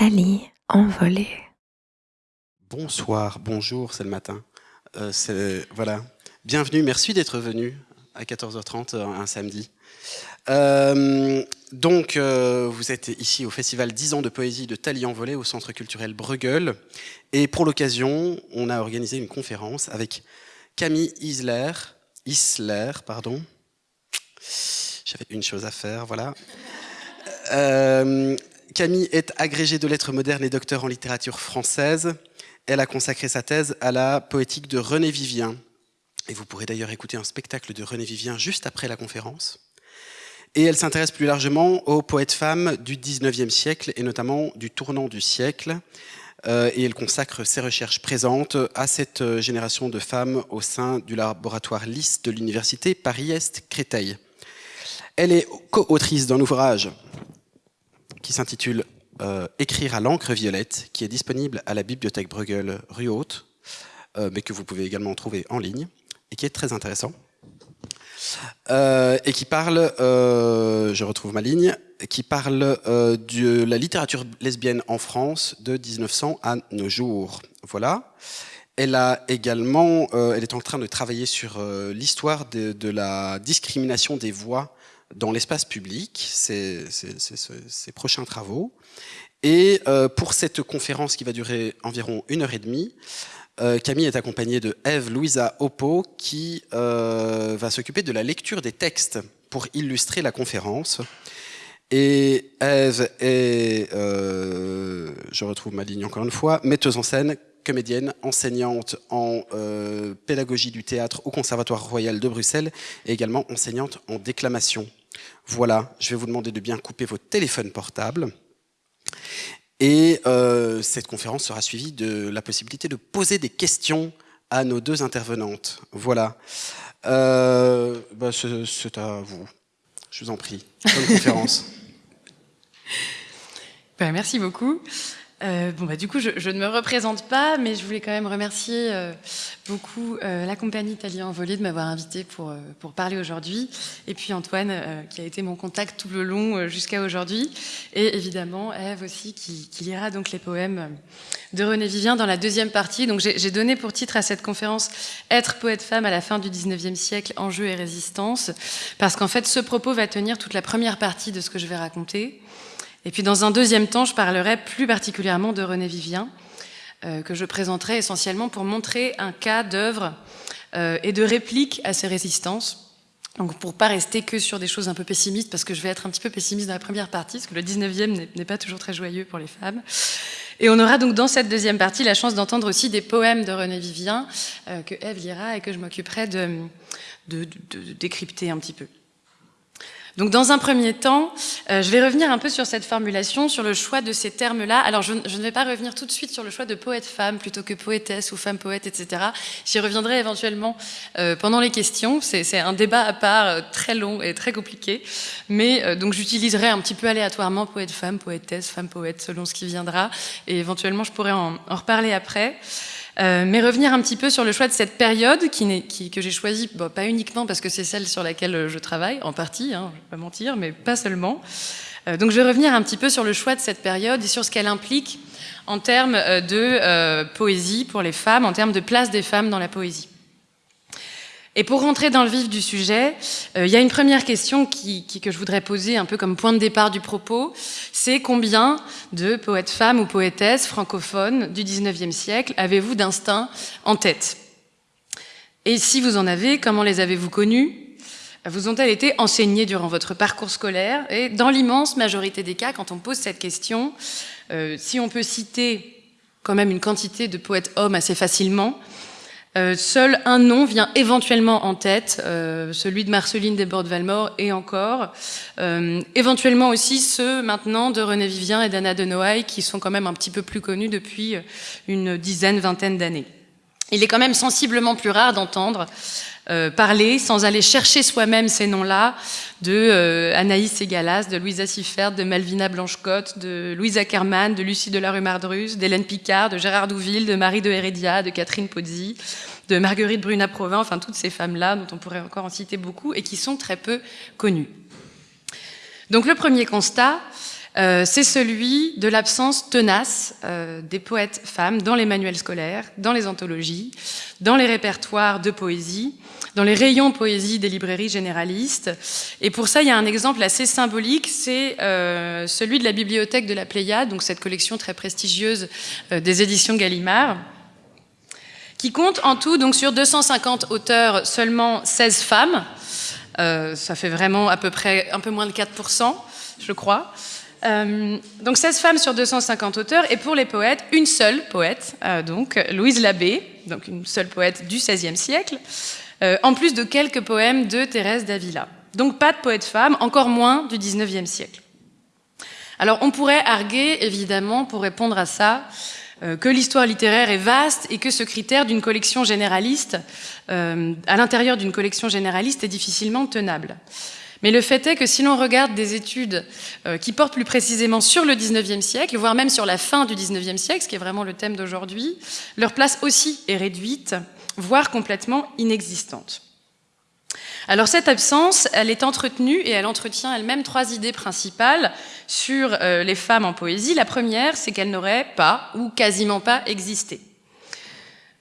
Thalie envolée. Bonsoir, bonjour, c'est le matin. Euh, voilà. Bienvenue, merci d'être venu à 14h30 euh, un samedi. Euh, donc, vous êtes ici au festival 10 ans de poésie de Thalie envolée au Centre culturel Bruegel. Et pour l'occasion, on a organisé une conférence avec Camille Isler, Isler, pardon. J'avais une chose à faire, voilà. Camille est agrégée de lettres modernes et docteur en littérature française. Elle a consacré sa thèse à la poétique de René Vivien. Et vous pourrez d'ailleurs écouter un spectacle de René Vivien juste après la conférence. Et elle s'intéresse plus largement aux poètes femmes du 19e siècle et notamment du tournant du siècle. Euh, et elle consacre ses recherches présentes à cette euh, génération de femmes au sein du laboratoire LIS de l'université Paris-Est Créteil. Elle est co-autrice d'un ouvrage qui s'intitule euh, Écrire à l'encre violette, qui est disponible à la bibliothèque Bruegel rue Haute, euh, mais que vous pouvez également trouver en ligne, et qui est très intéressant. Euh, et qui parle, je retrouve ma ligne, qui parle de la littérature lesbienne en France de 1900 à nos jours. Voilà. Elle a également, elle est en train de travailler sur l'histoire de la discrimination des voix dans l'espace public, ses prochains travaux. Et euh, pour cette conférence qui va durer environ une heure et demie, euh, Camille est accompagnée de Eve Louisa Oppo qui euh, va s'occuper de la lecture des textes pour illustrer la conférence. Et Eve est, je retrouve ma ligne encore une fois, metteuse en scène, comédienne, enseignante en pédagogie du théâtre au Conservatoire Royal de Bruxelles et également enseignante en déclamation. Voilà, je vais vous demander de bien couper vos téléphones portables. Et euh, cette conférence sera suivie de la possibilité de poser des questions à nos deux intervenantes. Voilà. Euh, bah, C'est à vous. Je vous en prie. Bonne conférence. Ben, merci beaucoup. Euh, bon, bah, du coup, je, je, ne me représente pas, mais je voulais quand même remercier euh, beaucoup euh, la compagnie Thalie Envolée de m'avoir invité pour, pour parler aujourd'hui, et puis Antoine, qui a été mon contact tout le long jusqu'à aujourd'hui, et évidemment Eve aussi, qui, qui, lira donc les poèmes de René Vivien dans la deuxième partie. Donc j'ai donné pour titre à cette conférence « Être poète-femme à la fin du 19e siècle, enjeux et résistance », parce qu'en fait, ce propos va tenir toute la première partie de ce que je vais raconter, et puis dans un deuxième temps, je parlerai plus particulièrement de René Vivien, euh, que je présenterai essentiellement pour montrer un cas d'œuvre euh, et de réplique à ces résistances. Donc pour pas rester que sur des choses un peu pessimistes, parce que je vais être un petit peu pessimiste dans la première partie, parce que le 19e n'est pas toujours très joyeux pour les femmes. Et on aura donc dans cette deuxième partie la chance d'entendre aussi des poèmes de René Vivien, euh, que Eve lira et que je m'occuperai de, décrypter un petit peu. Donc dans un premier temps, euh, je vais revenir un peu sur cette formulation, sur le choix de ces termes-là. Alors je, ne vais pas revenir tout de suite sur le choix de poète-femme plutôt que poétesse ou femme-poète, etc. J'y reviendrai éventuellement euh, pendant les questions. C'est un débat à part euh, très long et très compliqué. Mais donc j'utiliserai un petit peu aléatoirement poète-femme, poétesse, femme-poète, selon ce qui viendra. Et éventuellement je pourrai en reparler après. Euh, mais revenir un petit peu sur le choix de cette période qui, qui, que j'ai choisie, pas uniquement parce que c'est celle sur laquelle je travaille, en partie, hein, je ne vais pas mentir, mais pas seulement. Euh, donc je vais revenir un petit peu sur le choix de cette période et sur ce qu'elle implique en termes de euh, poésie pour les femmes, en termes de place des femmes dans la poésie. Et pour rentrer dans le vif du sujet, euh, il y a une première question que je voudrais poser un peu comme point de départ du propos, c'est combien de poètes femmes ou poétesses francophones du 19e siècle avez-vous d'instinct en tête? Et si vous en avez, comment les avez-vous connus Vous ont-elles été enseignées durant votre parcours scolaire? Et dans l'immense majorité des cas, quand on pose cette question, euh, si on peut citer quand même une quantité de poètes hommes assez facilement, euh, seul un nom vient éventuellement en tête, euh, celui de Marceline Desbordes-Valmore et encore. Euh, éventuellement aussi ceux maintenant de René Vivien et d'Anna de Noailles qui sont quand même un petit peu plus connus depuis une dizaine, vingtaine d'années. Il est quand même sensiblement plus rare d'entendre euh, parler sans aller chercher soi-même ces noms-là de euh, Anaïs Segalas, de Louisa Siffert, de Malvina Blanchecotte, de Louise Ackermann, de Lucie de la rue Mardrus, d'Hélène Picard, de Gérard Douville, de Marie de Heredia, de Catherine Pozzi, de Marguerite Bruna-Provin, enfin toutes ces femmes-là dont on pourrait encore en citer beaucoup et qui sont très peu connues. Donc le premier constat, euh, c'est celui de l'absence tenace euh, des poètes femmes dans les manuels scolaires, dans les anthologies, dans les répertoires de poésie, dans les rayons poésie des librairies généralistes. Et pour ça, il y a un exemple assez symbolique, c'est euh, celui de la bibliothèque de la Pléiade, donc cette collection très prestigieuse des éditions Gallimard, qui compte en tout, donc sur 250 auteurs, seulement 16 femmes. ça fait vraiment à peu près un peu moins de 4%, je crois. Euh, donc 16 femmes sur 250 auteurs, et pour les poètes, une seule poète, euh, donc Louise Labbé, donc une seule poète du XVIe siècle, euh, en plus de quelques poèmes de Thérèse d'Avila. Donc pas de poète femme, encore moins du XIXe siècle. Alors on pourrait arguer, évidemment, pour répondre à ça, que l'histoire littéraire est vaste et que ce critère d'une collection généraliste, à l'intérieur d'une collection généraliste, est difficilement tenable. Mais le fait est que si l'on regarde des études euh, qui portent plus précisément sur le 19e siècle, voire même sur la fin du 19e siècle, ce qui est vraiment le thème d'aujourd'hui, leur place aussi est réduite, voire complètement inexistante. Alors cette absence, elle est entretenue et elle entretient elle-même trois idées principales sur euh, les femmes en poésie. La première, c'est qu'elles n'auraient pas ou quasiment pas existé.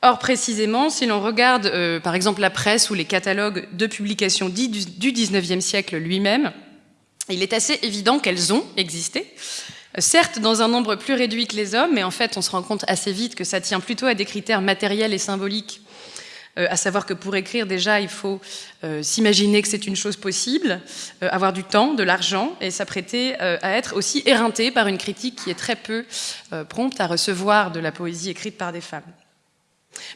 Or, précisément, si l'on regarde euh, par exemple la presse ou les catalogues de publications dits du, XIXe siècle lui-même, il est assez évident qu'elles ont existé. Certes, dans un nombre plus réduit que les hommes, mais en fait, on se rend compte assez vite que ça tient plutôt à des critères matériels et symboliques, euh, à savoir que pour écrire, déjà, il faut euh, s'imaginer que c'est une chose possible, avoir du temps, de l'argent, et s'apprêter à être aussi éreinté par une critique qui est très peu prompte à recevoir de la poésie écrite par des femmes.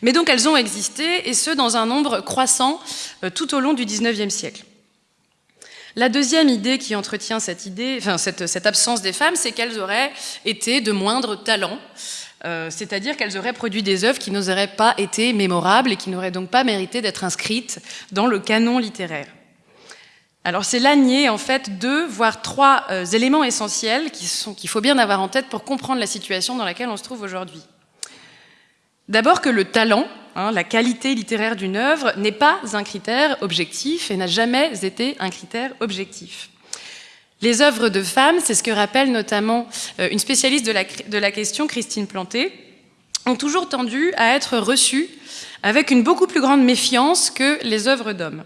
Mais donc elles ont existé, et ce, dans un nombre croissant euh, tout au long du XIXe siècle. La deuxième idée qui entretient cette, absence des femmes, c'est qu'elles auraient été de moindre talent, euh, c'est-à-dire qu'elles auraient produit des œuvres qui n'auraient pas été mémorables et qui n'auraient donc pas mérité d'être inscrites dans le canon littéraire. Alors c'est là nier en fait deux, voire trois euh, éléments essentiels qu'il faut bien avoir en tête pour comprendre la situation dans laquelle on se trouve aujourd'hui. D'abord que le talent, hein, la qualité littéraire d'une œuvre, n'est pas un critère objectif et n'a jamais été un critère objectif. Les œuvres de femmes, c'est ce que rappelle notamment euh, une spécialiste de la, de la question, Christine Planté, ont toujours tendu à être reçues avec une beaucoup plus grande méfiance que les œuvres d'hommes.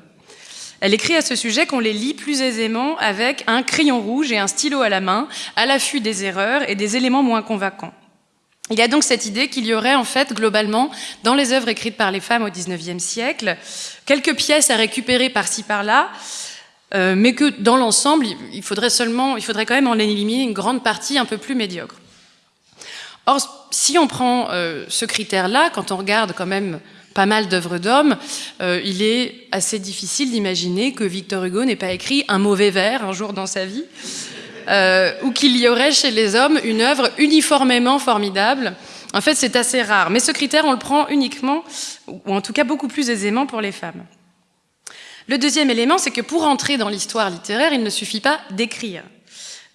Elle écrit à ce sujet qu'on les lit plus aisément avec un crayon rouge et un stylo à la main, à l'affût des erreurs et des éléments moins convaincants. Il y a donc cette idée qu'il y aurait en fait globalement dans les œuvres écrites par les femmes au XIXe siècle quelques pièces à récupérer par-ci par-là, euh, mais que dans l'ensemble il faudrait seulement, il faudrait quand même en éliminer une grande partie un peu plus médiocre. Or, si on prend euh, ce critère-là, quand on regarde quand même pas mal d'œuvres d'hommes, euh, il est assez difficile d'imaginer que Victor Hugo n'ait pas écrit un mauvais vers un jour dans sa vie. Euh, ou qu'il y aurait chez les hommes une œuvre uniformément formidable. En fait, c'est assez rare. Mais ce critère, on le prend uniquement, ou en tout cas beaucoup plus aisément pour les femmes. Le deuxième élément, c'est que pour entrer dans l'histoire littéraire, il ne suffit pas d'écrire.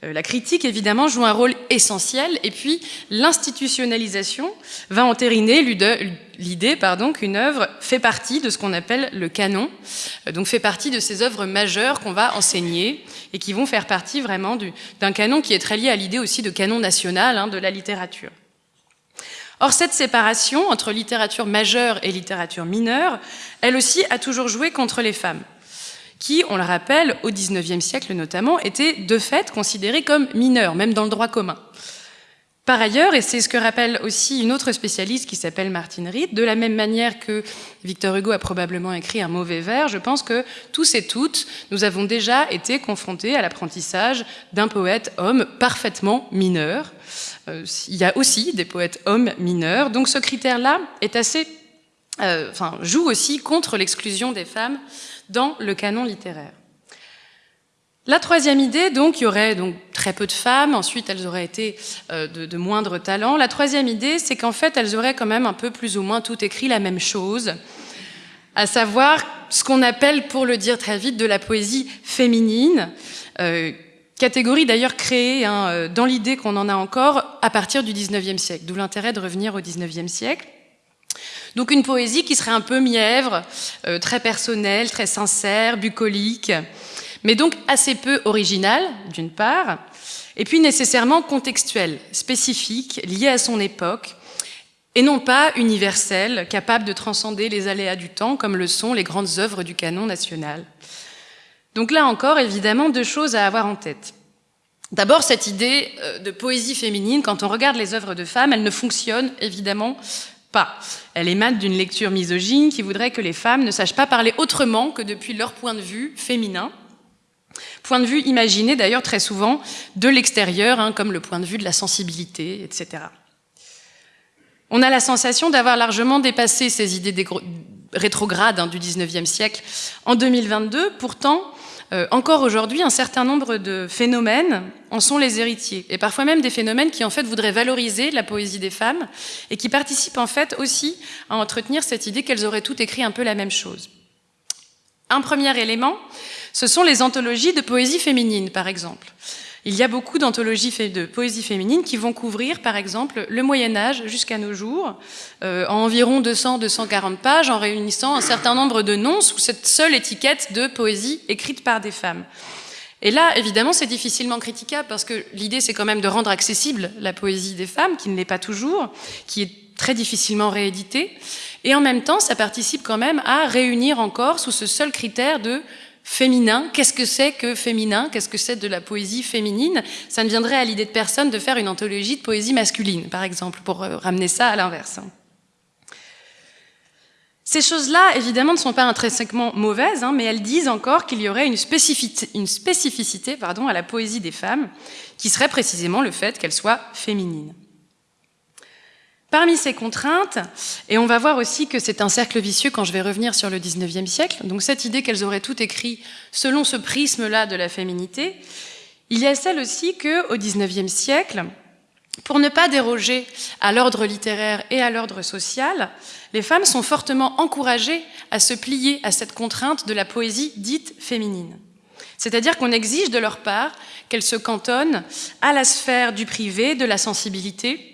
Euh, la critique, évidemment, joue un rôle essentiel, et puis l'institutionnalisation va entériner l'idée qu'une œuvre fait partie de ce qu'on appelle le canon, euh, donc fait partie de ces œuvres majeures qu'on va enseigner, et qui vont faire partie vraiment d'un canon qui est très lié à l'idée aussi de canon national hein, de la littérature. Or, cette séparation entre littérature majeure et littérature mineure, elle aussi a toujours joué contre les femmes qui, on le rappelle, au XIXe siècle notamment, étaient de fait considérés comme mineurs, même dans le droit commun. Par ailleurs, et c'est ce que rappelle aussi une autre spécialiste qui s'appelle Martine Reed, de la même manière que Victor Hugo a probablement écrit un mauvais vers, je pense que tous et toutes, nous avons déjà été confrontés à l'apprentissage d'un poète homme parfaitement mineur. Euh, il y a aussi des poètes hommes mineurs, donc ce critère-là est assez, euh, joue aussi contre l'exclusion des femmes dans le canon littéraire. La troisième idée, donc, il y aurait donc très peu de femmes, ensuite elles auraient été euh, de, moindre talent. La troisième idée, c'est qu'en fait, elles auraient quand même un peu plus ou moins tout écrit la même chose, à savoir ce qu'on appelle, pour le dire très vite, de la poésie féminine, euh, catégorie d'ailleurs créée hein, euh, dans l'idée qu'on en a encore à partir du 19e siècle, d'où l'intérêt de revenir au 19e siècle. Donc une poésie qui serait un peu mièvre, euh, très personnelle, très sincère, bucolique, mais donc assez peu originale, d'une part, et puis nécessairement contextuel, spécifique, lié à son époque, et non pas universel, capable de transcender les aléas du temps, comme le sont les grandes œuvres du canon national. Donc là encore, évidemment, deux choses à avoir en tête. D'abord, cette idée euh, de poésie féminine, quand on regarde les œuvres de femmes, elle ne fonctionne évidemment pas. Elle émane d'une lecture misogyne qui voudrait que les femmes ne sachent pas parler autrement que depuis leur point de vue féminin. Point de vue imaginé d'ailleurs très souvent de l'extérieur, hein, comme le point de vue de la sensibilité, etc. On a la sensation d'avoir largement dépassé ces idées rétrogrades hein, du 19e siècle en 2022. Pourtant, euh, encore aujourd'hui, un certain nombre de phénomènes en sont les héritiers, et parfois même des phénomènes qui en fait voudraient valoriser la poésie des femmes et qui participent en fait aussi à entretenir cette idée qu'elles auraient toutes écrit un peu la même chose. Un premier élément, ce sont les anthologies de poésie féminine, par exemple. Il y a beaucoup d'anthologies de poésie féminine qui vont couvrir, par exemple, le Moyen Âge jusqu'à nos jours, euh, en environ 200-240 pages, en réunissant un certain nombre de noms sous cette seule étiquette de poésie écrite par des femmes. Et là, évidemment, c'est difficilement critiquable parce que l'idée, c'est quand même de rendre accessible la poésie des femmes, qui ne l'est pas toujours, qui est très difficilement rééditée. Et en même temps, ça participe quand même à réunir encore sous ce seul critère de féminin. Qu'est-ce que c'est que féminin? Qu'est-ce que c'est de la poésie féminine? Ça ne viendrait à l'idée de personne de faire une anthologie de poésie masculine, par exemple, pour euh, ramener ça à l'inverse. Ces choses-là, évidemment, ne sont pas intrinsèquement mauvaises, hein, mais elles disent encore qu'il y aurait une spécificité, à la poésie des femmes, qui serait précisément le fait qu'elle soit féminine. Parmi ces contraintes, et on va voir aussi que c'est un cercle vicieux quand je vais revenir sur le 19e siècle, donc cette idée qu'elles auraient tout écrit selon ce prisme-là de la féminité, il y a celle aussi qu'au 19e siècle, pour ne pas déroger à l'ordre littéraire et à l'ordre social, les femmes sont fortement encouragées à se plier à cette contrainte de la poésie dite féminine. C'est-à-dire qu'on exige de leur part qu'elles se cantonnent à la sphère du privé, de la sensibilité,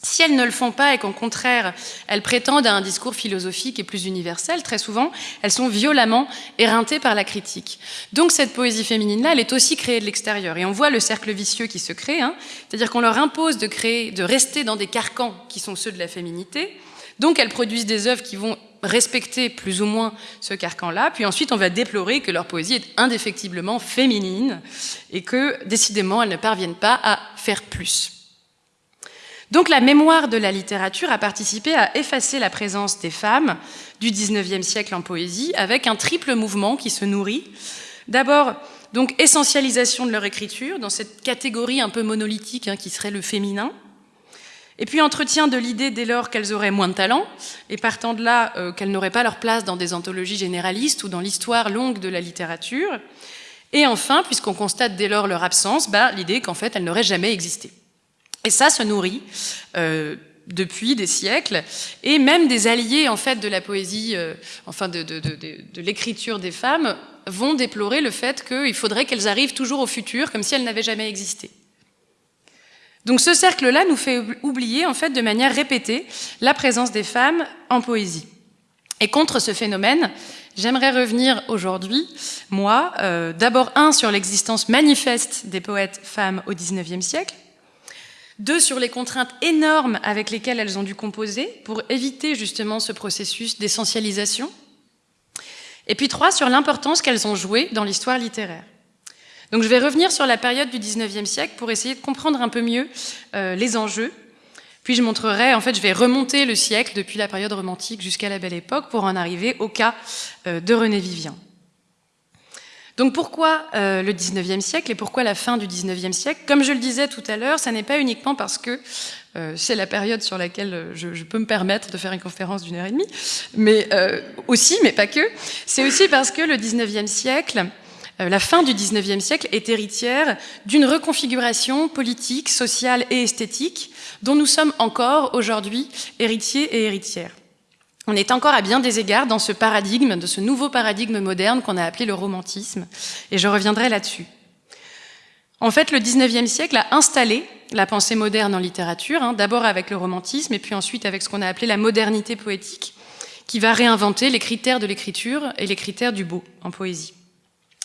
si elles ne le font pas et qu'au contraire, elles prétendent à un discours philosophique et plus universel, très souvent, elles sont violemment éreintées par la critique. Donc cette poésie féminine-là, elle est aussi créée de l'extérieur. Et on voit le cercle vicieux qui se crée, hein. c'est-à-dire qu'on leur impose de créer, de rester dans des carcans qui sont ceux de la féminité. Donc elles produisent des œuvres qui vont respecter plus ou moins ce carcan-là, puis ensuite on va déplorer que leur poésie est indéfectiblement féminine et que décidément elles ne parviennent pas à faire plus. Donc la mémoire de la littérature a participé à effacer la présence des femmes du XIXe siècle en poésie avec un triple mouvement qui se nourrit. D'abord, donc essentialisation de leur écriture dans cette catégorie un peu monolithique hein, qui serait le féminin. Et puis entretien de l'idée dès lors qu'elles auraient moins de talent, et partant de là euh, qu'elles n'auraient pas leur place dans des anthologies généralistes ou dans l'histoire longue de la littérature. Et enfin, puisqu'on constate dès lors leur absence, bah, l'idée qu'en fait elles n'auraient jamais existé. Et ça se nourrit euh, depuis des siècles, et même des alliés en fait de la poésie, euh, enfin de, l'écriture des femmes, vont déplorer le fait qu'il faudrait qu'elles arrivent toujours au futur, comme si elles n'avaient jamais existé. Donc ce cercle-là nous fait oublier en fait de manière répétée la présence des femmes en poésie. Et contre ce phénomène, j'aimerais revenir aujourd'hui, moi, euh, d'abord un sur l'existence manifeste des poètes femmes au XIXe siècle, deux, sur les contraintes énormes avec lesquelles elles ont dû composer pour éviter justement ce processus d'essentialisation. Et puis trois, sur l'importance qu'elles ont jouée dans l'histoire littéraire. Donc je vais revenir sur la période du 19e siècle pour essayer de comprendre un peu mieux euh, les enjeux. Puis je montrerai, en fait, je vais remonter le siècle depuis la période romantique jusqu'à la Belle Époque pour en arriver au cas euh, de René Vivien. Donc pourquoi euh, le 19e siècle et pourquoi la fin du 19e siècle? Comme je le disais tout à l'heure, ça n'est pas uniquement parce que euh, c'est la période sur laquelle euh, je, peux me permettre de faire une conférence d'une heure et demie, mais aussi, mais pas que. C'est aussi parce que le 19e siècle, la fin du 19e siècle est héritière d'une reconfiguration politique, sociale et esthétique dont nous sommes encore aujourd'hui héritiers et héritières. On est encore à bien des égards dans ce paradigme, de ce nouveau paradigme moderne qu'on a appelé le romantisme, et je reviendrai là-dessus. En fait, le XIXe siècle a installé la pensée moderne en littérature, hein, d'abord avec le romantisme, et puis ensuite avec ce qu'on a appelé la modernité poétique, qui va réinventer les critères de l'écriture et les critères du beau en poésie.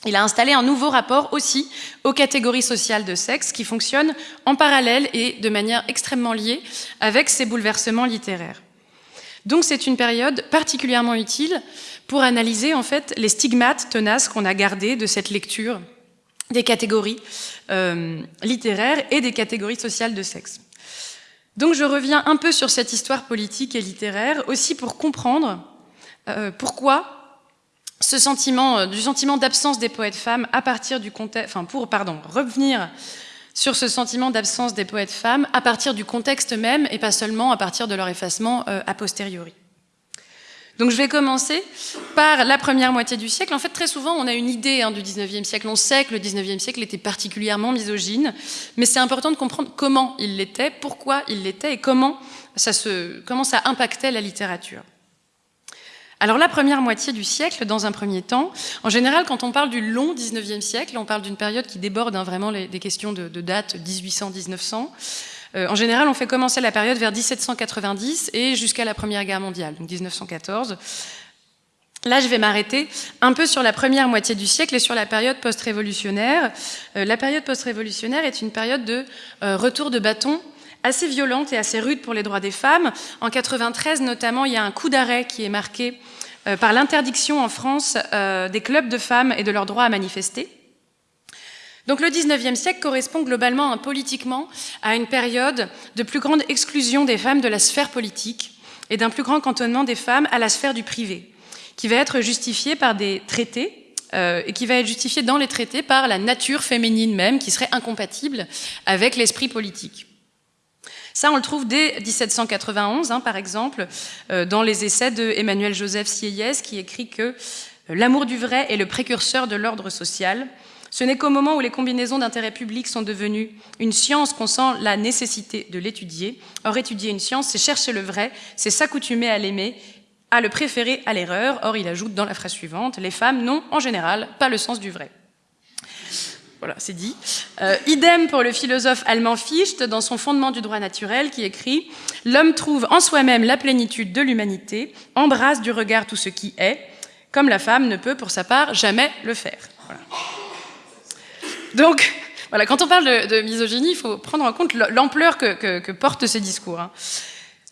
il a installé un nouveau rapport aussi aux catégories sociales de sexe qui fonctionne en parallèle et de manière extrêmement liée avec ces bouleversements littéraires. Donc c'est une période particulièrement utile pour analyser en fait les stigmates tenaces qu'on a gardés de cette lecture des catégories euh, littéraires et des catégories sociales de sexe. Donc je reviens un peu sur cette histoire politique et littéraire aussi pour comprendre euh, pourquoi ce sentiment, euh, du sentiment d'absence des poètes femmes à partir du contexte, enfin pour, pardon, revenir sur ce sentiment d'absence des poètes femmes à partir du contexte même et pas seulement à partir de leur effacement euh, a posteriori. Donc je vais commencer par la première moitié du siècle. En fait, très souvent, on a une idée hein, du 19e siècle. On sait que le 19e siècle était particulièrement misogyne, mais c'est important de comprendre comment il l'était, pourquoi il l'était et comment ça, se, comment ça impactait la littérature. Alors la première moitié du siècle, dans un premier temps, en général, quand on parle du long 19e siècle, on parle d'une période qui déborde hein, vraiment des questions de, de date 1800-1900. Euh, en général, on fait commencer la période vers 1790 et jusqu'à la Première Guerre mondiale, donc 1914. Là, je vais m'arrêter un peu sur la première moitié du siècle et sur la période post-révolutionnaire. Euh, la période post-révolutionnaire est une période de euh, retour de bâton assez violente et assez rude pour les droits des femmes. En 93 notamment, il y a un coup d'arrêt qui est marqué euh, par l'interdiction en France euh, des clubs de femmes et de leur droit à manifester. Donc le 19e siècle correspond globalement politiquement à une période de plus grande exclusion des femmes de la sphère politique et d'un plus grand cantonnement des femmes à la sphère du privé, qui va être justifié par des traités euh, et qui va être justifié dans les traités par la nature féminine même, qui serait incompatible avec l'esprit politique. Ça, on le trouve dès 1791, hein, par exemple, euh, dans les essais de Emmanuel Joseph Sieyès, qui écrit que euh, l'amour du vrai est le précurseur de l'ordre social. Ce n'est qu'au moment où les combinaisons d'intérêts publics sont devenues une science qu'on sent la nécessité de l'étudier. Or, étudier une science, c'est chercher le vrai, c'est s'accoutumer à l'aimer, à le préférer à l'erreur. Or, il ajoute dans la phrase suivante, les femmes n'ont en général pas le sens du vrai. Voilà, c'est dit. Euh, idem pour le philosophe allemand Fichte dans son Fondement du droit naturel qui écrit « L'homme trouve en soi-même la plénitude de l'humanité, embrasse du regard tout ce qui est, comme la femme ne peut pour sa part jamais le faire. Donc, voilà, quand on parle de, misogynie, il faut prendre en compte l'ampleur que, portent ces discours. Hein.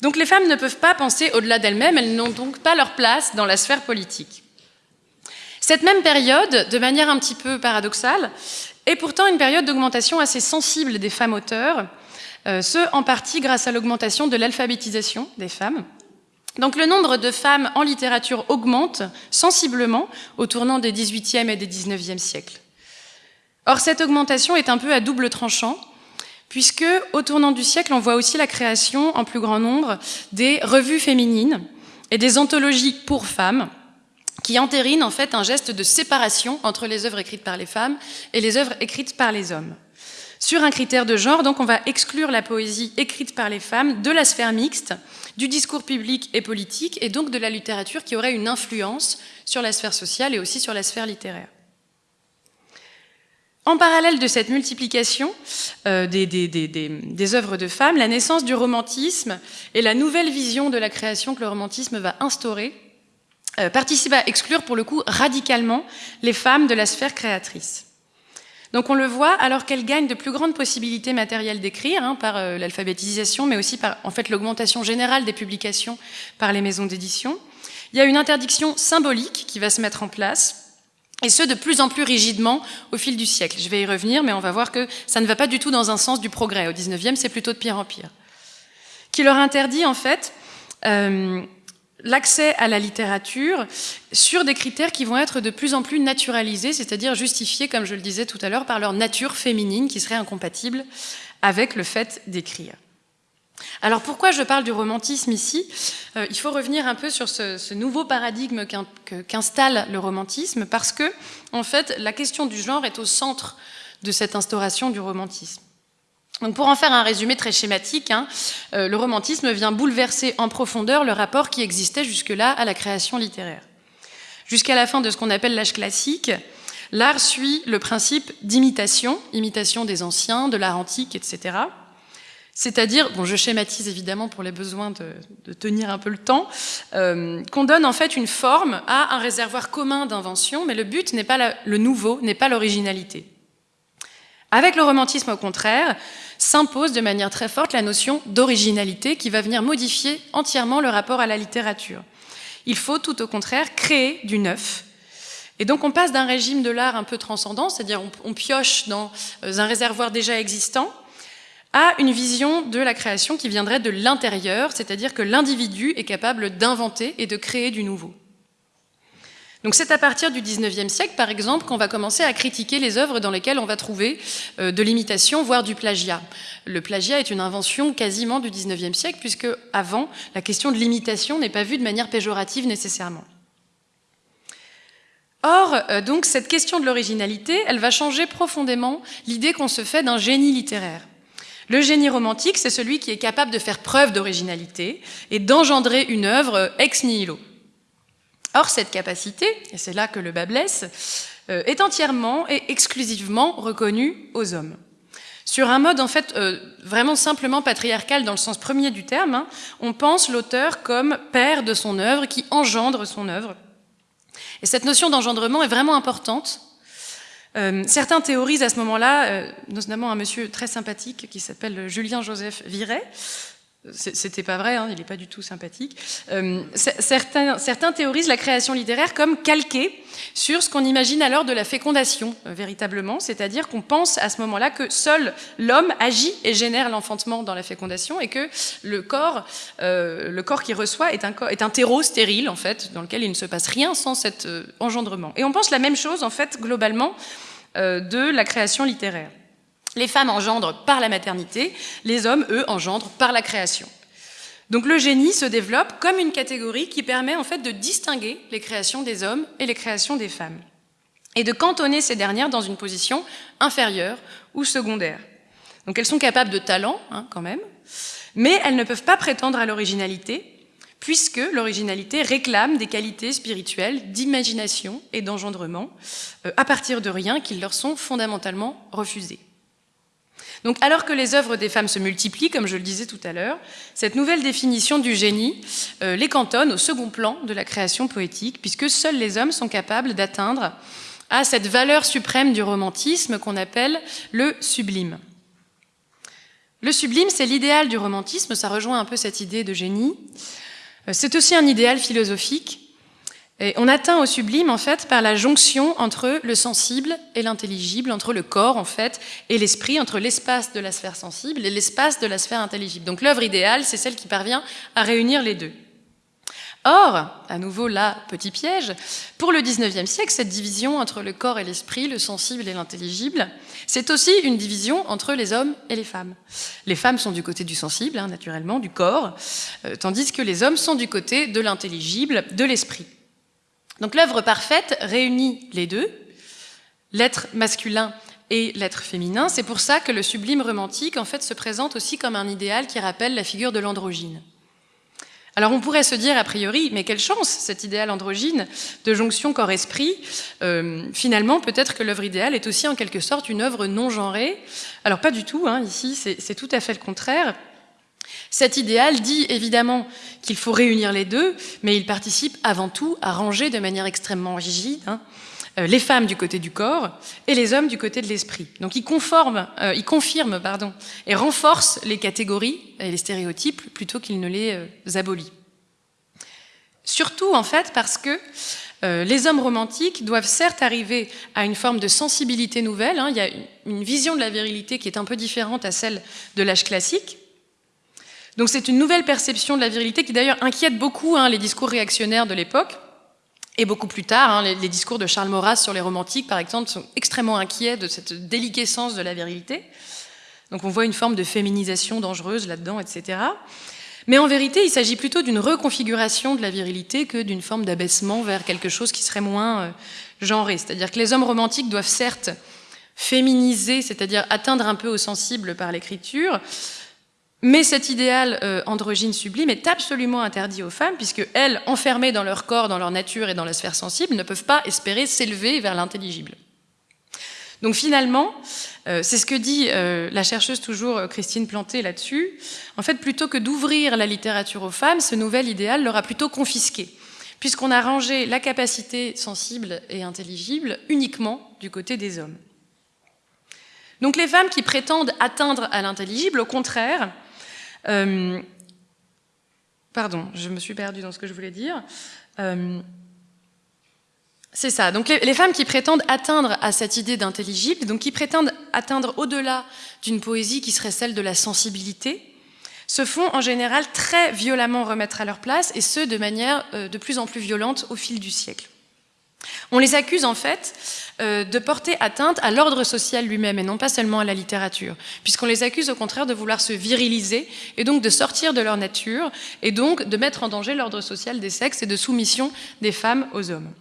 Donc les femmes ne peuvent pas penser au-delà d'elles-mêmes, elles n'ont donc pas leur place dans la sphère politique. Cette même période, de manière un petit peu paradoxale, et pourtant une période d'augmentation assez sensible des femmes auteurs, euh, ce en partie grâce à l'augmentation de l'alphabétisation des femmes. Donc le nombre de femmes en littérature augmente sensiblement au tournant des 18e et des 19e siècles. Or cette augmentation est un peu à double tranchant, puisque au tournant du siècle, on voit aussi la création en plus grand nombre des revues féminines et des anthologies pour femmes, qui entérine en fait un geste de séparation entre les œuvres écrites par les femmes et les œuvres écrites par les hommes. Sur un critère de genre, donc on va exclure la poésie écrite par les femmes de la sphère mixte, du discours public et politique, et donc de la littérature qui aurait une influence sur la sphère sociale et aussi sur la sphère littéraire. En parallèle de cette multiplication euh, des, œuvres de femmes, la naissance du romantisme et la nouvelle vision de la création que le romantisme va instaurer euh, participe à exclure pour le coup radicalement les femmes de la sphère créatrice. Donc on le voit, alors qu'elles gagnent de plus grandes possibilités matérielles d'écrire, hein, par euh, l'alphabétisation, mais aussi par en fait, l'augmentation générale des publications par les maisons d'édition, il y a une interdiction symbolique qui va se mettre en place, et ce de plus en plus rigidement au fil du siècle. Je vais y revenir, mais on va voir que ça ne va pas du tout dans un sens du progrès. Au 19e, c'est plutôt de pire en pire. Qui leur interdit en fait euh, l'accès à la littérature sur des critères qui vont être de plus en plus naturalisés, c'est-à-dire justifiés, comme je le disais tout à l'heure, par leur nature féminine qui serait incompatible avec le fait d'écrire. Alors pourquoi je parle du romantisme ici? Euh, Il faut revenir un peu sur ce, ce nouveau paradigme qu'installe le romantisme parce que, en fait, la question du genre est au centre de cette instauration du romantisme. Donc pour en faire un résumé très schématique, hein, euh, le romantisme vient bouleverser en profondeur le rapport qui existait jusque-là à la création littéraire. Jusqu'à la fin de ce qu'on appelle l'âge classique, l'art suit le principe d'imitation, imitation des anciens, de l'art antique, etc. C'est-à-dire, bon, je schématise évidemment pour les besoins de, tenir un peu le temps, euh, qu'on donne en fait une forme à un réservoir commun d'invention, mais le but n'est pas le nouveau, n'est pas l'originalité. Avec le romantisme, au contraire, s'impose de manière très forte la notion d'originalité qui va venir modifier entièrement le rapport à la littérature. Il faut tout au contraire créer du neuf. Et donc on passe d'un régime de l'art un peu transcendant, c'est-à-dire on, pioche dans euh, un réservoir déjà existant, à une vision de la création qui viendrait de l'intérieur, c'est-à-dire que l'individu est capable d'inventer et de créer du nouveau. Donc c'est à partir du 19e siècle, par exemple, qu'on va commencer à critiquer les œuvres dans lesquelles on va trouver euh, de l'imitation, voire du plagiat. Le plagiat est une invention quasiment du 19e siècle, puisque avant, la question de l'imitation n'est pas vue de manière péjorative nécessairement. Or, euh, donc, cette question de l'originalité, elle va changer profondément l'idée qu'on se fait d'un génie littéraire. Le génie romantique, c'est celui qui est capable de faire preuve d'originalité et d'engendrer une œuvre ex nihilo. Or, cette capacité, et c'est là que le bas blesse, euh, est entièrement et exclusivement reconnue aux hommes. Sur un mode en fait euh, vraiment simplement patriarcal dans le sens premier du terme, hein, on pense l'auteur comme père de son œuvre, qui engendre son œuvre. Et cette notion d'engendrement est vraiment importante. Euh, certains théorisent à ce moment-là, notamment un monsieur très sympathique qui s'appelle Julien Joseph Viret, c'était pas vrai, hein, il n'est pas du tout sympathique. Euh, certains, théorisent la création littéraire comme calquée sur ce qu'on imagine alors de la fécondation, euh, véritablement, c'est-à-dire qu'on pense à ce moment-là que seul l'homme agit et génère l'enfantement dans la fécondation et que le corps, euh, le corps qui reçoit est un, est un, terreau stérile, en fait, dans lequel il ne se passe rien sans cet engendrement. Et on pense la même chose, en fait, globalement, de la création littéraire. Les femmes engendrent par la maternité, les hommes, eux, engendrent par la création. Donc le génie se développe comme une catégorie qui permet en fait de distinguer les créations des hommes et les créations des femmes, et de cantonner ces dernières dans une position inférieure ou secondaire. Donc elles sont capables de talent, hein, quand même, mais elles ne peuvent pas prétendre à l'originalité, puisque l'originalité réclame des qualités spirituelles d'imagination et d'engendrement, euh, à partir de rien qui leur sont fondamentalement refusées. Donc, alors que les œuvres des femmes se multiplient, comme je le disais tout à l'heure, cette nouvelle définition du génie euh, les cantonne au second plan de la création poétique, puisque seuls les hommes sont capables d'atteindre à cette valeur suprême du romantisme qu'on appelle le sublime. Le sublime, c'est l'idéal du romantisme, ça rejoint un peu cette idée de génie. Euh, c'est aussi un idéal philosophique on atteint au sublime, en fait, par la jonction entre le sensible et l'intelligible, entre le corps, en fait, et l'esprit, entre l'espace de la sphère sensible et l'espace de la sphère intelligible. Donc l'œuvre idéale, c'est celle qui parvient à réunir les deux. Or, à nouveau là, petit piège, pour le 19e siècle, cette division entre le corps et l'esprit, le sensible et l'intelligible, c'est aussi une division entre les hommes et les femmes. Les femmes sont du côté du sensible, hein, naturellement, du corps, euh, tandis que les hommes sont du côté de l'intelligible, de l'esprit. Donc l'œuvre parfaite réunit les deux, l'être masculin et l'être féminin. C'est pour ça que le sublime romantique en fait se présente aussi comme un idéal qui rappelle la figure de l'androgyne. Alors on pourrait se dire a priori, mais quelle chance cet idéal androgyne de jonction corps-esprit. Euh, finalement, peut-être que l'œuvre idéale est aussi en quelque sorte une œuvre non genrée. Alors pas du tout, hein, ici c'est tout à fait le contraire. Cet idéal dit évidemment qu'il faut réunir les deux, mais il participe avant tout à ranger de manière extrêmement rigide hein, euh, les femmes du côté du corps et les hommes du côté de l'esprit. Donc il, conforme, euh, il confirme pardon, et renforce les catégories et les stéréotypes plutôt qu'il ne les euh, abolit. Surtout en fait parce que les hommes romantiques doivent certes arriver à une forme de sensibilité nouvelle. Hein. il y a une vision de la virilité qui est un peu différente à celle de l'âge classique, donc c'est une nouvelle perception de la virilité qui d'ailleurs inquiète beaucoup hein, les discours réactionnaires de l'époque. Et beaucoup plus tard, hein, les, discours de Charles Maurras sur les romantiques, par exemple, sont extrêmement inquiets de cette déliquescence de la virilité. Donc on voit une forme de féminisation dangereuse là-dedans, etc. Mais en vérité, il s'agit plutôt d'une reconfiguration de la virilité que d'une forme d'abaissement vers quelque chose qui serait moins euh, genré. C'est-à-dire que les hommes romantiques doivent certes féminiser, c'est-à-dire atteindre un peu au sensible par l'écriture, mais cet idéal euh, androgyne sublime est absolument interdit aux femmes, puisque elles, enfermées dans leur corps, dans leur nature et dans la sphère sensible, ne peuvent pas espérer s'élever vers l'intelligible. Donc finalement, euh, c'est ce que dit euh, la chercheuse toujours euh, Christine Planté là-dessus, en fait, plutôt que d'ouvrir la littérature aux femmes, ce nouvel idéal leur a plutôt confisqué, puisqu'on a rangé la capacité sensible et intelligible uniquement du côté des hommes. Donc les femmes qui prétendent atteindre à l'intelligible, au contraire, pardon, je me suis perdue dans ce que je voulais dire, c'est ça. Donc les, femmes qui prétendent atteindre à cette idée d'intelligible, donc qui prétendent atteindre au-delà d'une poésie qui serait celle de la sensibilité, se font en général très violemment remettre à leur place, et ce, de manière euh, de plus en plus violente au fil du siècle. On les accuse en fait euh, de porter atteinte à l'ordre social lui-même et non pas seulement à la littérature, puisqu'on les accuse au contraire de vouloir se viriliser et donc de sortir de leur nature et donc de mettre en danger l'ordre social des sexes et de soumission des femmes aux hommes.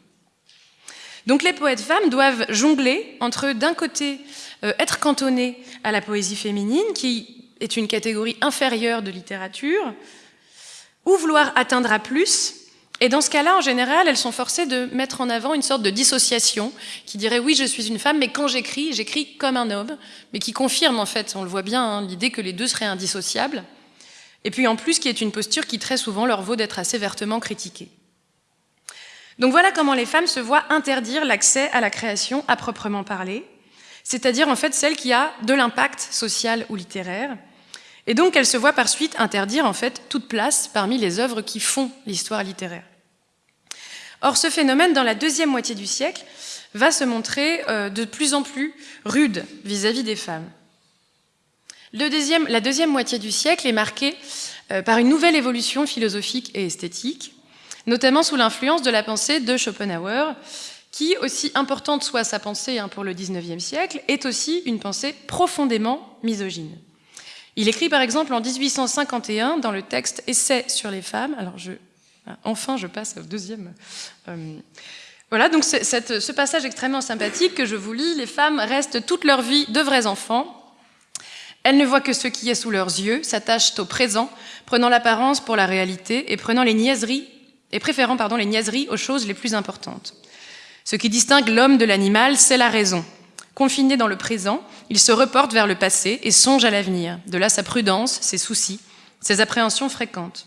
Donc les poètes femmes doivent jongler entre, d'un côté, euh, être cantonnés à la poésie féminine, qui est une catégorie inférieure de littérature, ou vouloir atteindre à plus. Et dans ce cas-là, en général, elles sont forcées de mettre en avant une sorte de dissociation qui dirait oui, je suis une femme, mais quand j'écris, j'écris comme un homme, mais qui confirme en fait, on le voit bien, hein, l'idée que les deux seraient indissociables. Et puis en plus, qui est une posture qui très souvent leur vaut d'être assez vertement critiquée. Donc voilà comment les femmes se voient interdire l'accès à la création à proprement parler, c'est-à-dire en fait celle qui a de l'impact social ou littéraire, et donc elles se voient par suite interdire en fait toute place parmi les œuvres qui font l'histoire littéraire. Or ce phénomène dans la deuxième moitié du siècle va se montrer euh, de plus en plus rude vis-à-vis des femmes. la deuxième moitié du siècle est marquée euh, par une nouvelle évolution philosophique et esthétique, notamment sous l'influence de la pensée de Schopenhauer, qui, aussi importante soit sa pensée hein, pour le XIXe siècle, est aussi une pensée profondément misogyne. Il écrit par exemple en 1851 dans le texte Essai sur les femmes, alors je, enfin je passe au deuxième. Euh, voilà, donc ce passage extrêmement sympathique que je vous lis, les femmes restent toute leur vie de vrais enfants. Elles ne voient que ce qui est sous leurs yeux, s'attachent au présent, prenant l'apparence pour la réalité et prenant les niaiseries et préférant les niaiseries aux choses les plus importantes. Ce qui distingue l'homme de l'animal, c'est la raison. Confiné dans le présent, il se reporte vers le passé et songe à l'avenir. De là sa prudence, ses soucis, ses appréhensions fréquentes.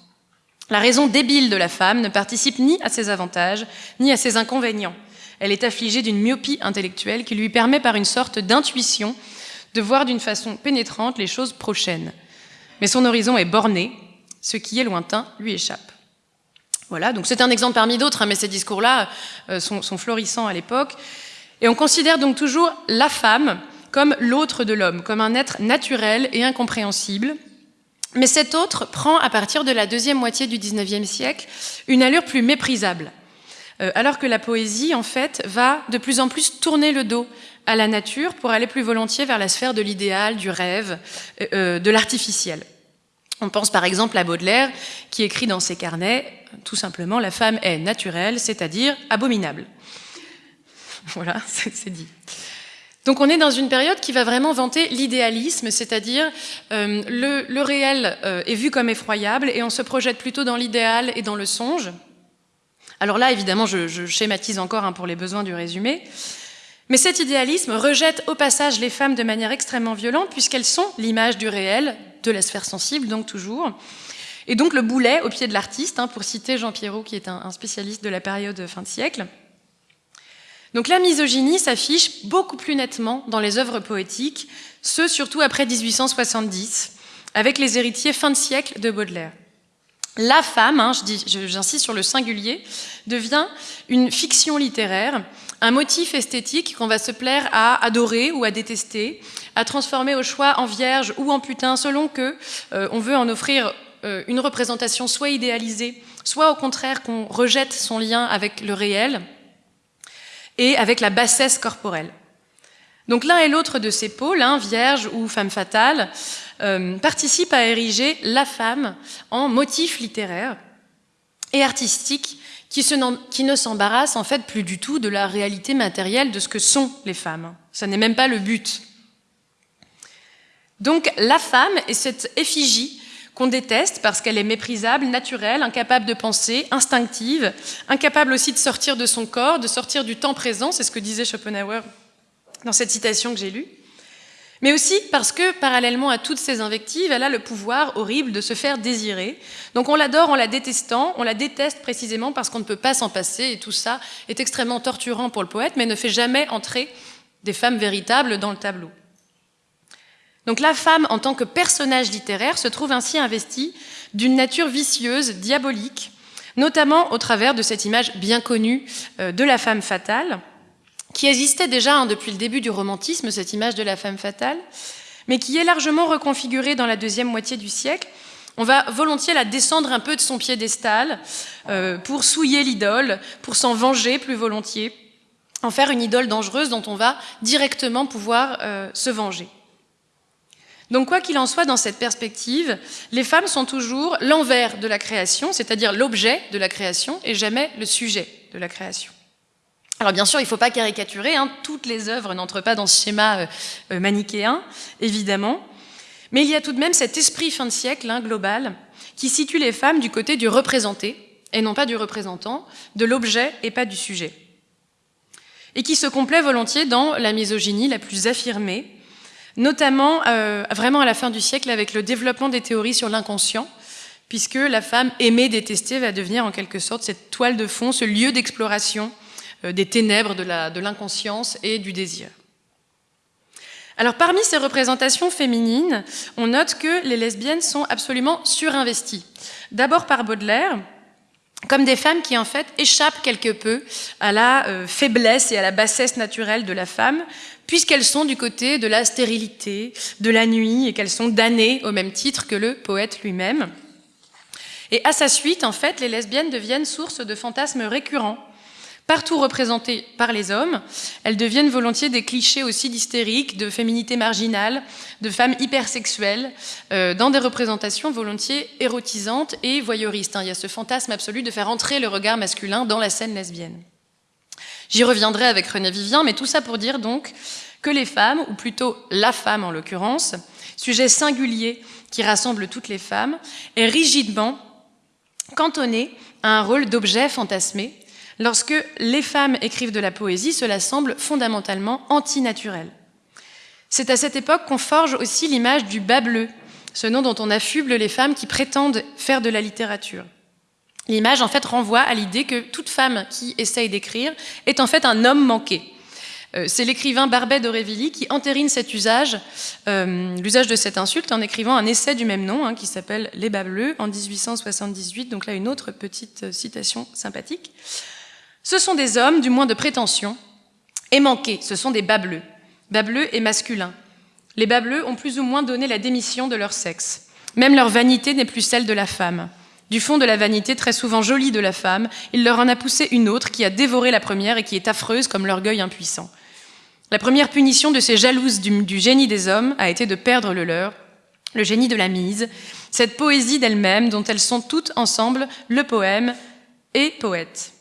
La raison débile de la femme ne participe ni à ses avantages, ni à ses inconvénients. Elle est affligée d'une myopie intellectuelle qui lui permet par une sorte d'intuition de voir d'une façon pénétrante les choses prochaines. Mais son horizon est borné, ce qui est lointain lui échappe. Voilà, donc c'est un exemple parmi d'autres, hein, mais ces discours-là euh, sont, florissants à l'époque. Et on considère donc toujours la femme comme l'autre de l'homme, comme un être naturel et incompréhensible. Mais cet autre prend, à partir de la deuxième moitié du XIXe siècle, une allure plus méprisable. Euh, alors que la poésie, en fait, va de plus en plus tourner le dos à la nature pour aller plus volontiers vers la sphère de l'idéal, du rêve, euh, de l'artificiel. On pense par exemple à Baudelaire, qui écrit dans ses carnets tout simplement, la femme est naturelle, c'est-à-dire abominable. Voilà, c'est dit. Donc on est dans une période qui va vraiment vanter l'idéalisme, c'est-à-dire euh, le, réel euh, est vu comme effroyable et on se projette plutôt dans l'idéal et dans le songe. Alors là, évidemment, je, schématise encore hein, pour les besoins du résumé. Mais cet idéalisme rejette au passage les femmes de manière extrêmement violente puisqu'elles sont l'image du réel, de la sphère sensible, donc toujours. Et donc le boulet au pied de l'artiste, hein, pour citer Jean Pierrot, qui est un, spécialiste de la période fin de siècle. Donc la misogynie s'affiche beaucoup plus nettement dans les œuvres poétiques, ce surtout après 1870, avec les héritiers fin de siècle de Baudelaire. La femme, hein, j'insiste sur le singulier, devient une fiction littéraire, un motif esthétique qu'on va se plaire à adorer ou à détester, à transformer au choix en vierge ou en putain, selon que euh, on veut en offrir euh, une représentation soit idéalisée, soit au contraire qu'on rejette son lien avec le réel et avec la bassesse corporelle. Donc l'un et l'autre de ces pôles, hein, vierge ou femme fatale, euh, participent à ériger la femme en motif littéraire et artistique qui, ne s'embarrasse en fait plus du tout de la réalité matérielle de ce que sont les femmes. Ça n'est même pas le but. Donc la femme est cette effigie qu'on déteste parce qu'elle est méprisable, naturelle, incapable de penser, instinctive, incapable aussi de sortir de son corps, de sortir du temps présent, c'est ce que disait Schopenhauer dans cette citation que j'ai lue, mais aussi parce que, parallèlement à toutes ces invectives, elle a le pouvoir horrible de se faire désirer. Donc on l'adore en la détestant, on la déteste précisément parce qu'on ne peut pas s'en passer, et tout ça est extrêmement torturant pour le poète, mais ne fait jamais entrer des femmes véritables dans le tableau. Donc la femme, en tant que personnage littéraire, se trouve ainsi investie d'une nature vicieuse, diabolique, notamment au travers de cette image bien connue euh, de la femme fatale, qui existait déjà hein, depuis le début du romantisme, cette image de la femme fatale, mais qui est largement reconfigurée dans la deuxième moitié du siècle. On va volontiers la descendre un peu de son piédestal euh, pour souiller l'idole, pour s'en venger plus volontiers, en faire une idole dangereuse dont on va directement pouvoir euh, se venger. Donc quoi qu'il en soit dans cette perspective, les femmes sont toujours l'envers de la création, c'est-à-dire l'objet de la création et jamais le sujet de la création. Alors bien sûr, il ne faut pas caricaturer, hein. toutes les œuvres n'entrent pas dans ce schéma euh, euh, manichéen, évidemment, mais il y a tout de même cet esprit fin de siècle hein, global qui situe les femmes du côté du représenté, et non pas du représentant, de l'objet et pas du sujet. Et qui se complaît volontiers dans la misogynie la plus affirmée, notamment euh, vraiment à la fin du siècle avec le développement des théories sur l'inconscient, puisque la femme aimée, détestée va devenir en quelque sorte cette toile de fond, ce lieu d'exploration euh, des ténèbres de l'inconscience et du désir. Alors parmi ces représentations féminines, on note que les lesbiennes sont absolument surinvesties. D'abord par Baudelaire, comme des femmes qui en fait échappent quelque peu à la euh, faiblesse et à la bassesse naturelle de la femme, puisqu'elles sont du côté de la stérilité, de la nuit, et qu'elles sont damnées au même titre que le poète lui-même. Et à sa suite, en fait, les lesbiennes deviennent source de fantasmes récurrents Partout représentées par les hommes, elles deviennent volontiers des clichés aussi d'hystérique, de féminité marginale, de femmes hypersexuelles, euh, dans des représentations volontiers érotisantes et voyeuristes. Hein. Il y a ce fantasme absolu de faire entrer le regard masculin dans la scène lesbienne. J'y reviendrai avec René Vivien, mais tout ça pour dire donc que les femmes, ou plutôt la femme en l'occurrence, sujet singulier qui rassemble toutes les femmes, est rigidement cantonnée à un rôle d'objet fantasmé, Lorsque les femmes écrivent de la poésie, cela semble fondamentalement antinaturel. C'est à cette époque qu'on forge aussi l'image du bas bleu, ce nom dont on affuble les femmes qui prétendent faire de la littérature. L'image, en fait, renvoie à l'idée que toute femme qui essaye d'écrire est en fait un homme manqué. Euh, c'est l'écrivain Barbet d'Aurevilly qui entérine cet usage, euh, l'usage de cette insulte, en écrivant un essai du même nom, hein, qui s'appelle Les bas bleus, en 1878. Donc là, une autre petite euh, citation sympathique. Ce sont des hommes, du moins de prétention, et manqués, ce sont des bas bleus. Bas bleus et masculins. Les bas bleus ont plus ou moins donné la démission de leur sexe. Même leur vanité n'est plus celle de la femme. Du fond de la vanité très souvent jolie de la femme, il leur en a poussé une autre qui a dévoré la première et qui est affreuse comme l'orgueil impuissant. La première punition de ces jalouses du, génie des hommes a été de perdre le leur, le génie de la mise, cette poésie d'elles-mêmes dont elles sont toutes ensemble le poème et poète.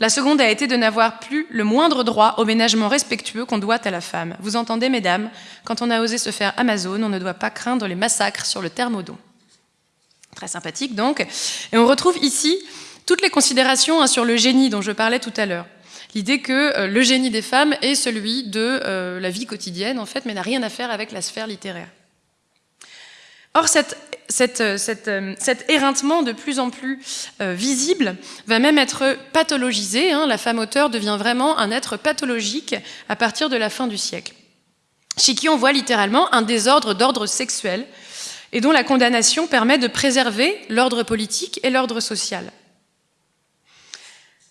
La seconde a été de n'avoir plus le moindre droit au ménagement respectueux qu'on doit à la femme. Vous entendez, mesdames, quand on a osé se faire Amazon, on ne doit pas craindre les massacres sur le thermodon. Très sympathique donc. Et on retrouve ici toutes les considérations hein, sur le génie dont je parlais tout à l'heure. L'idée que euh, le génie des femmes est celui de euh, la vie quotidienne, en fait, mais n'a rien à faire avec la sphère littéraire. Or, euh, cet éreintement de plus en plus visible va même être pathologisé. Hein. La femme auteur devient vraiment un être pathologique à partir de la fin du siècle. Chez qui on voit littéralement un désordre d'ordre sexuel et dont la condamnation permet de préserver l'ordre politique et l'ordre social.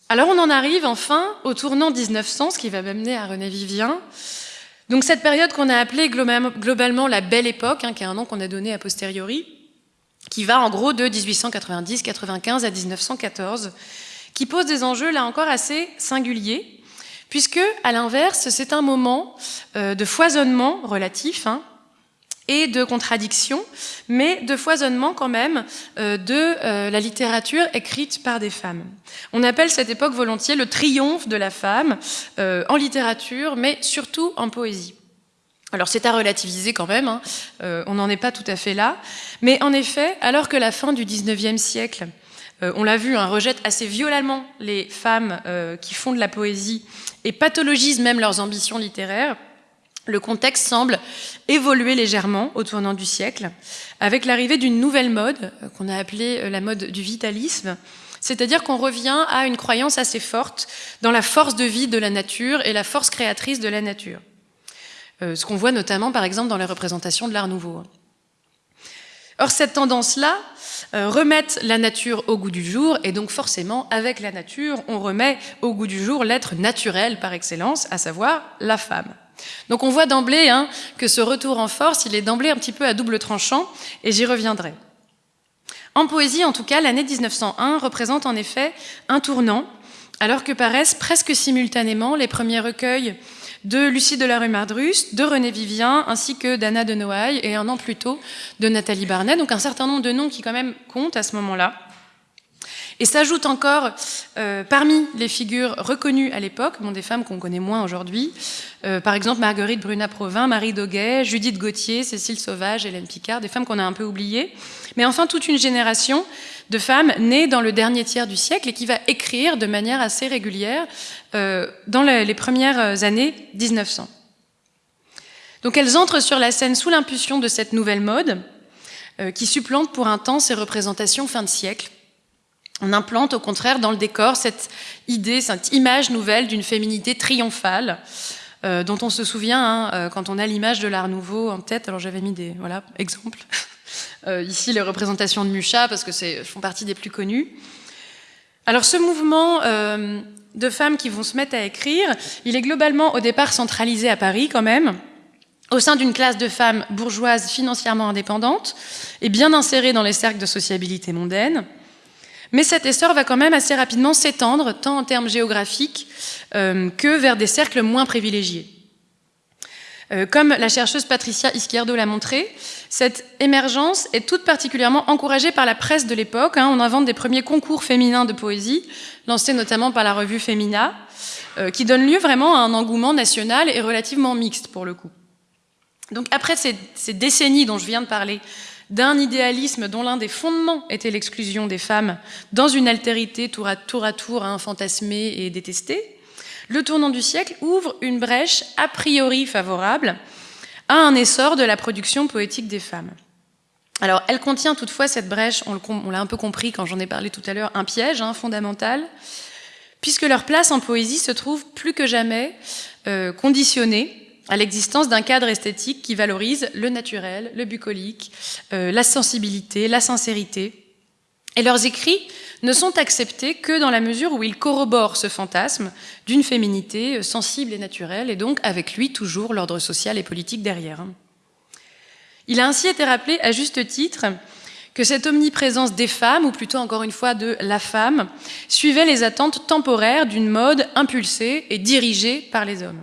Alors on en arrive enfin au tournant 1900, ce qui va m'amener à René Vivien, donc cette période qu'on a appelée globalement la Belle Époque, hein, qui est un nom qu'on a donné a posteriori, qui va en gros de 1890-95 à 1914, qui pose des enjeux là encore assez singuliers, puisque à l'inverse, c'est un moment euh, de foisonnement relatif hein, et de contradiction, mais de foisonnement quand même euh, de euh, la littérature écrite par des femmes. On appelle cette époque volontiers le triomphe de la femme en littérature, mais surtout en poésie. Alors c'est à relativiser quand même, hein. euh, on n'en est pas tout à fait là. Mais en effet, alors que la fin du 19e siècle, euh, on l'a vu, hein, rejette assez violemment les femmes euh, qui font de la poésie et pathologise même leurs ambitions littéraires, le contexte semble évoluer légèrement au tournant du siècle, avec l'arrivée d'une nouvelle mode, euh, qu'on a appelée euh, la mode du vitalisme, c'est-à-dire qu'on revient à une croyance assez forte dans la force de vie de la nature et la force créatrice de la nature. Euh, ce qu'on voit notamment, par exemple, dans les représentations de l'Art Nouveau. Or, cette tendance-là remet la nature au goût du jour, et donc forcément, avec la nature, on remet au goût du jour l'être naturel par excellence, à savoir la femme. Donc on voit d'emblée hein, que ce retour en force, il est d'emblée un petit peu à double tranchant, et j'y reviendrai. En poésie, en tout cas, l'année 1901 représente en effet un tournant, alors que paraissent presque simultanément les premiers recueils de Lucie de la rue Mardrus, de René Vivien, ainsi que d'Anna de Noailles, et un an plus tôt de Nathalie Barnet, donc un certain nombre de noms qui quand même comptent à ce moment-là. Et s'ajoutent encore, euh, parmi les figures reconnues à l'époque, bon, des femmes qu'on connaît moins aujourd'hui, euh, par exemple Marguerite Bruna-Provin, Marie Doguet, Judith Gauthier, Cécile Sauvage, Hélène Picard, des femmes qu'on a un peu oubliées, mais enfin toute une génération de femmes nées dans le dernier tiers du siècle et qui va écrire de manière assez régulière euh, dans les premières années 1900. Donc elles entrent sur la scène sous l'impulsion de cette nouvelle mode, qui supplante pour un temps ces représentations fin de siècle, on implante au contraire dans le décor cette idée, cette image nouvelle d'une féminité triomphale, euh, dont on se souvient hein, euh, quand on a l'image de l'Art Nouveau en tête. Alors j'avais mis des voilà, exemples. Euh, ici, les représentations de Mucha, parce que font partie des plus connues. Alors ce mouvement de femmes qui vont se mettre à écrire, il est globalement au départ centralisé à Paris quand même, au sein d'une classe de femmes bourgeoises financièrement indépendantes et bien insérées dans les cercles de sociabilité mondaine. Mais cet essor va quand même assez rapidement s'étendre, tant en termes géographiques euh, que vers des cercles moins privilégiés. Euh, comme la chercheuse Patricia Izquierdo l'a montré, cette émergence est toute particulièrement encouragée par la presse de l'époque. Hein. on invente des premiers concours féminins de poésie, lancés notamment par la revue Femina, euh, qui donne lieu vraiment à un engouement national et relativement mixte pour le coup. Donc après ces, ces décennies dont je viens de parler, d'un idéalisme dont l'un des fondements était l'exclusion des femmes dans une altérité tour à tour, à et détestée, le tournant du siècle ouvre une brèche a priori favorable à un essor de la production poétique des femmes. Alors, elle contient toutefois cette brèche, on l'a un peu compris quand j'en ai parlé tout à l'heure, un piège hein, fondamental, puisque leur place en poésie se trouve plus que jamais euh, conditionnée à l'existence d'un cadre esthétique qui valorise le naturel, le bucolique, euh, la sensibilité, la sincérité. Et leurs écrits ne sont acceptés que dans la mesure où ils corroborent ce fantasme d'une féminité euh, sensible et naturelle, et donc avec lui toujours l'ordre social et politique derrière. Il a ainsi été rappelé à juste titre que cette omniprésence des femmes, ou plutôt encore une fois de la femme, suivait les attentes temporaires d'une mode impulsée et dirigée par les hommes.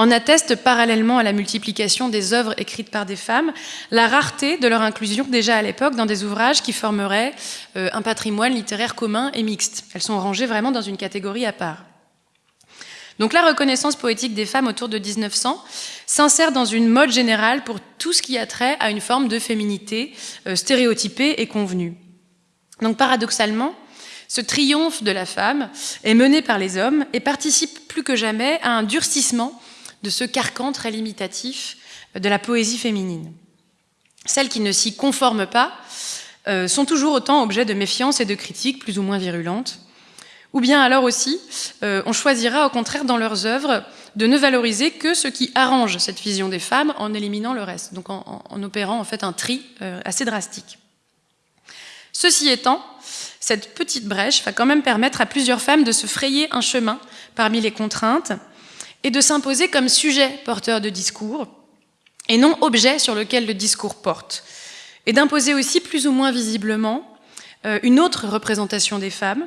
En atteste parallèlement à la multiplication des œuvres écrites par des femmes, la rareté de leur inclusion déjà à l'époque dans des ouvrages qui formeraient euh, un patrimoine littéraire commun et mixte. Elles sont rangées vraiment dans une catégorie à part. Donc la reconnaissance poétique des femmes autour de 1900 s'insère dans une mode générale pour tout ce qui a trait à une forme de féminité euh, stéréotypée et convenue. Donc paradoxalement, ce triomphe de la femme est mené par les hommes et participe plus que jamais à un durcissement de ce carcan très limitatif de la poésie féminine. Celles qui ne s'y conforment pas euh, sont toujours autant objets de méfiance et de critiques plus ou moins virulentes. Ou bien alors aussi, euh, on choisira au contraire dans leurs œuvres de ne valoriser que ce qui arrange cette vision des femmes en éliminant le reste, donc en, opérant en fait un tri euh, assez drastique. Ceci étant, cette petite brèche va quand même permettre à plusieurs femmes de se frayer un chemin parmi les contraintes et de s'imposer comme sujet porteur de discours et non objet sur lequel le discours porte, et d'imposer aussi plus ou moins visiblement euh, une autre représentation des femmes,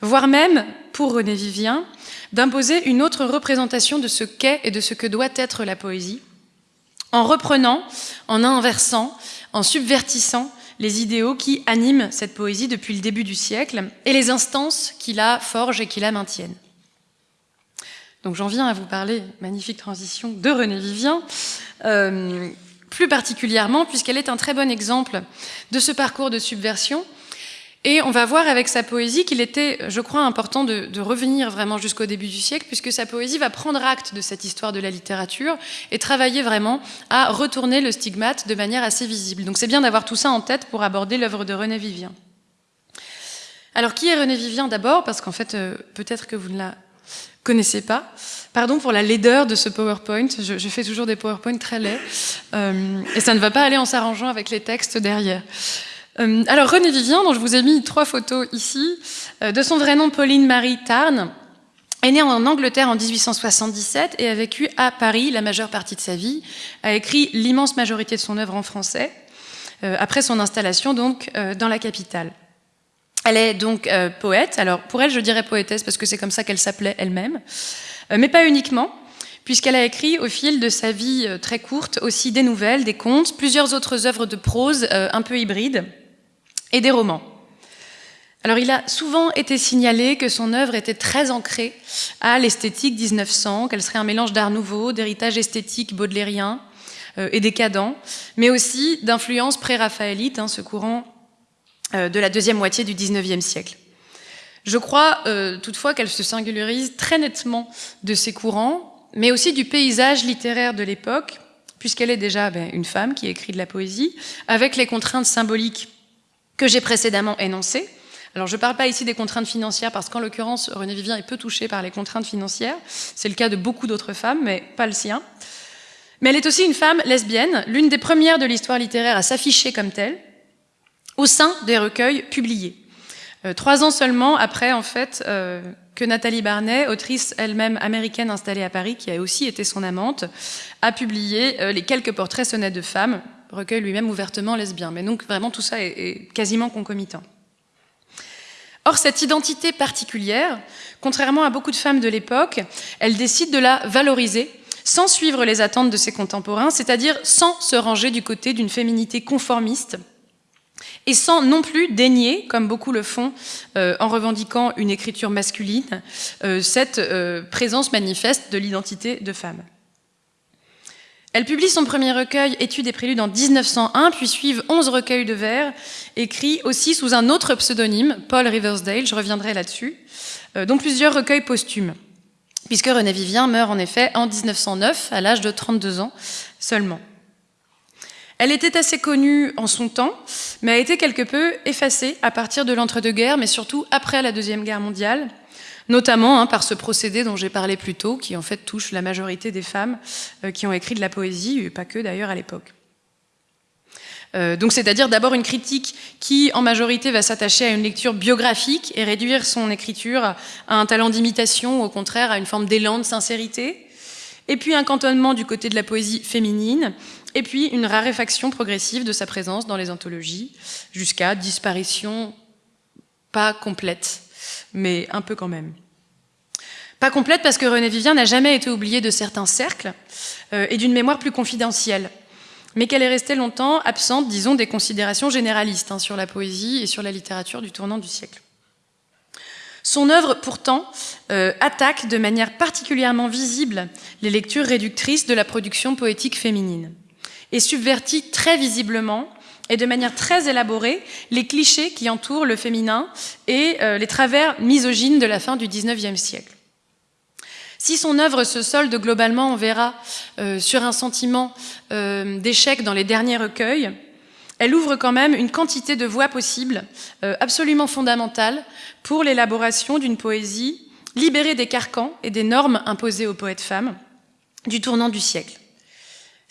voire même, pour René Vivien, d'imposer une autre représentation de ce qu'est et de ce que doit être la poésie, en reprenant, en inversant, en subvertissant les idéaux qui animent cette poésie depuis le début du siècle et les instances qui la forgent et qui la maintiennent. Donc j'en viens à vous parler, magnifique transition, de René Vivien, euh, plus particulièrement puisqu'elle est un très bon exemple de ce parcours de subversion Et on va voir avec sa poésie qu'il était, je crois, important de, de revenir vraiment jusqu'au début du siècle, puisque sa poésie va prendre acte de cette histoire de la littérature et travailler vraiment à retourner le stigmate de manière assez visible. Donc c'est bien d'avoir tout ça en tête pour aborder l'œuvre de René Vivien. Alors qui est René Vivien d'abord? Parce qu'en fait, euh, peut-être que vous ne la connaissez pas. Pardon pour la laideur de ce PowerPoint, je, je fais toujours des PowerPoints très laids, euh, et ça ne va pas aller en s'arrangeant avec les textes derrière. Euh, alors René Vivien, dont je vous ai mis trois photos ici, euh, de son vrai nom Pauline Marie Tarn, est née en Angleterre en 1877 et a vécu à Paris la majeure partie de sa vie, a écrit l'immense majorité de son œuvre en français, euh, après son installation donc euh, dans la capitale. Elle est donc euh, poète, alors pour elle je dirais poétesse parce que c'est comme ça qu'elle s'appelait elle-même, euh, mais pas uniquement, puisqu'elle a écrit au fil de sa vie euh, très courte aussi des nouvelles, des contes, plusieurs autres œuvres de prose euh, un peu hybrides et des romans. Alors il a souvent été signalé que son œuvre était très ancrée à l'esthétique 1900, qu'elle serait un mélange d'art nouveau, d'héritage esthétique baudelairien euh, et décadent, mais aussi d'influence pré-raphaélite, hein, ce courant de la deuxième moitié du 19e siècle. Je crois euh, toutefois qu'elle se singularise très nettement de ces courants, mais aussi du paysage littéraire de l'époque, puisqu'elle est déjà ben, une femme qui écrit de la poésie, avec les contraintes symboliques que j'ai précédemment énoncées. Alors je ne parle pas ici des contraintes financières, parce qu'en l'occurrence, René Vivien est peu touché par les contraintes financières. C'est le cas de beaucoup d'autres femmes, mais pas le sien. Mais elle est aussi une femme lesbienne, l'une des premières de l'histoire littéraire à s'afficher comme telle, au sein des recueils publiés. Euh, trois ans seulement après, en fait, euh, que Nathalie Barnet, autrice elle-même américaine installée à Paris, qui a aussi été son amante, a publié euh, les quelques portraits sonnets de femmes, recueil lui-même ouvertement lesbien. Mais donc vraiment tout ça est, est quasiment concomitant. Or, cette identité particulière, contrairement à beaucoup de femmes de l'époque, elle décide de la valoriser sans suivre les attentes de ses contemporains, c'est-à-dire sans se ranger du côté d'une féminité conformiste et sans non plus dénier, comme beaucoup le font euh, en revendiquant une écriture masculine, euh, cette euh, présence manifeste de l'identité de femme. Elle publie son premier recueil, Études et préludes, en 1901, puis suivent 11 recueils de vers, écrits aussi sous un autre pseudonyme, Paul Riversdale, je reviendrai là-dessus, dont plusieurs recueils posthumes, puisque René Vivien meurt en effet en 1909, à l'âge de 32 ans seulement. Elle était assez connue en son temps, mais a été quelque peu effacée à partir de l'entre-deux-guerres, mais surtout après la Deuxième Guerre mondiale, notamment hein, par ce procédé dont j'ai parlé plus tôt, qui en fait touche la majorité des femmes euh, qui ont écrit de la poésie, et pas que d'ailleurs à l'époque. Euh, donc c'est-à-dire d'abord une critique qui en majorité va s'attacher à une lecture biographique et réduire son écriture à un talent d'imitation au contraire à une forme d'élan de sincérité, et puis un cantonnement du côté de la poésie féminine, et puis une raréfaction progressive de sa présence dans les anthologies, jusqu'à disparition pas complète, mais un peu quand même. Pas complète parce que René Vivien n'a jamais été oublié de certains cercles euh, et d'une mémoire plus confidentielle, mais qu'elle est restée longtemps absente, disons, des considérations généralistes hein, sur la poésie et sur la littérature du tournant du siècle. Son œuvre, pourtant, euh, attaque de manière particulièrement visible les lectures réductrices de la production poétique féminine et subvertit très visiblement et de manière très élaborée les clichés qui entourent le féminin et euh, les travers misogynes de la fin du XIXe siècle. Si son œuvre se solde globalement, on verra, euh, sur un sentiment euh, d'échec dans les derniers recueils, elle ouvre quand même une quantité de voies possibles absolument fondamentales pour l'élaboration d'une poésie libérée des carcans et des normes imposées aux poètes femmes du tournant du siècle.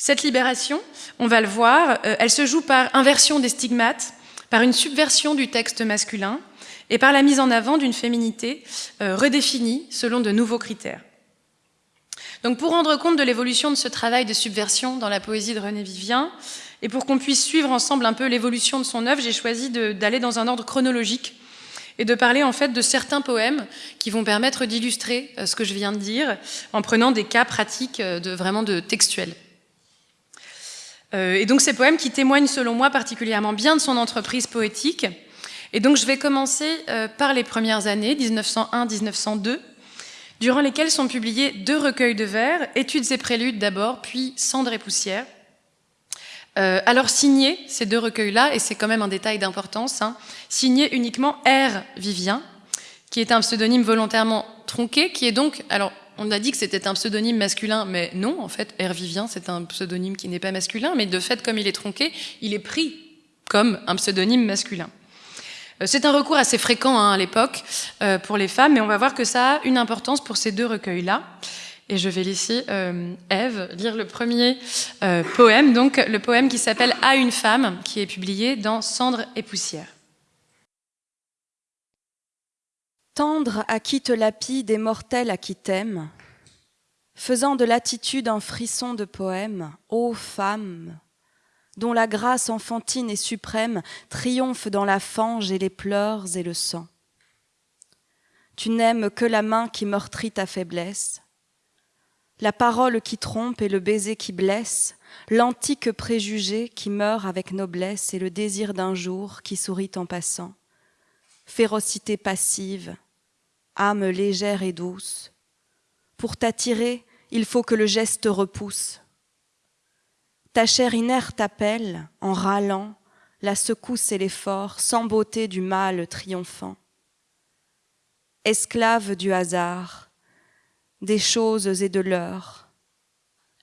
Cette libération, on va le voir, euh, elle se joue par inversion des stigmates, par une subversion du texte masculin et par la mise en avant d'une féminité euh, redéfinie selon de nouveaux critères. Donc pour rendre compte de l'évolution de ce travail de subversion dans la poésie de René Vivien, et pour qu'on puisse suivre ensemble un peu l'évolution de son œuvre, j'ai choisi d'aller dans un ordre chronologique et de parler en fait de certains poèmes qui vont permettre d'illustrer euh, ce que je viens de dire en prenant des cas pratiques de vraiment de textuels. Euh, et donc ces poèmes qui témoignent selon moi particulièrement bien de son entreprise poétique. Et donc je vais commencer euh, par les premières années, 1901-1902, durant lesquelles sont publiés deux recueils de vers, Études et préludes d'abord, puis Cendres et poussière, Euh, alors signé ces deux recueils-là, et c'est quand même un détail d'importance, hein, signé uniquement R. Vivien, qui est un pseudonyme volontairement tronqué, qui est donc, alors on a dit que c'était un pseudonyme masculin, mais non, en fait, R. Vivien, c'est un pseudonyme qui n'est pas masculin, mais de fait, comme il est tronqué, il est pris comme un pseudonyme masculin. Euh, c'est un recours assez fréquent hein, à l'époque euh, pour les femmes, mais on va voir que ça a une importance pour ces deux recueils-là. Et je vais laisser euh, Eve lire le premier euh, poème, donc le poème qui s'appelle À une femme, qui est publié dans Cendres et poussière. Tendre à qui te lapide et mortel à qui t'aime, faisant de l'attitude un frisson de poème, ô femme, dont la grâce enfantine et suprême triomphe dans la fange et les pleurs et le sang. Tu n'aimes que la main qui meurtrit ta faiblesse, la parole qui trompe et le baiser qui blesse, l'antique préjugé qui meurt avec noblesse et le désir d'un jour qui sourit en passant. Férocité passive, âme légère et douce. Pour t'attirer, il faut que le geste repousse. Ta chair inerte appelle, en râlant, la secousse et l'effort, sans beauté du mal triomphant. Esclave du hasard, des choses et de l'heure,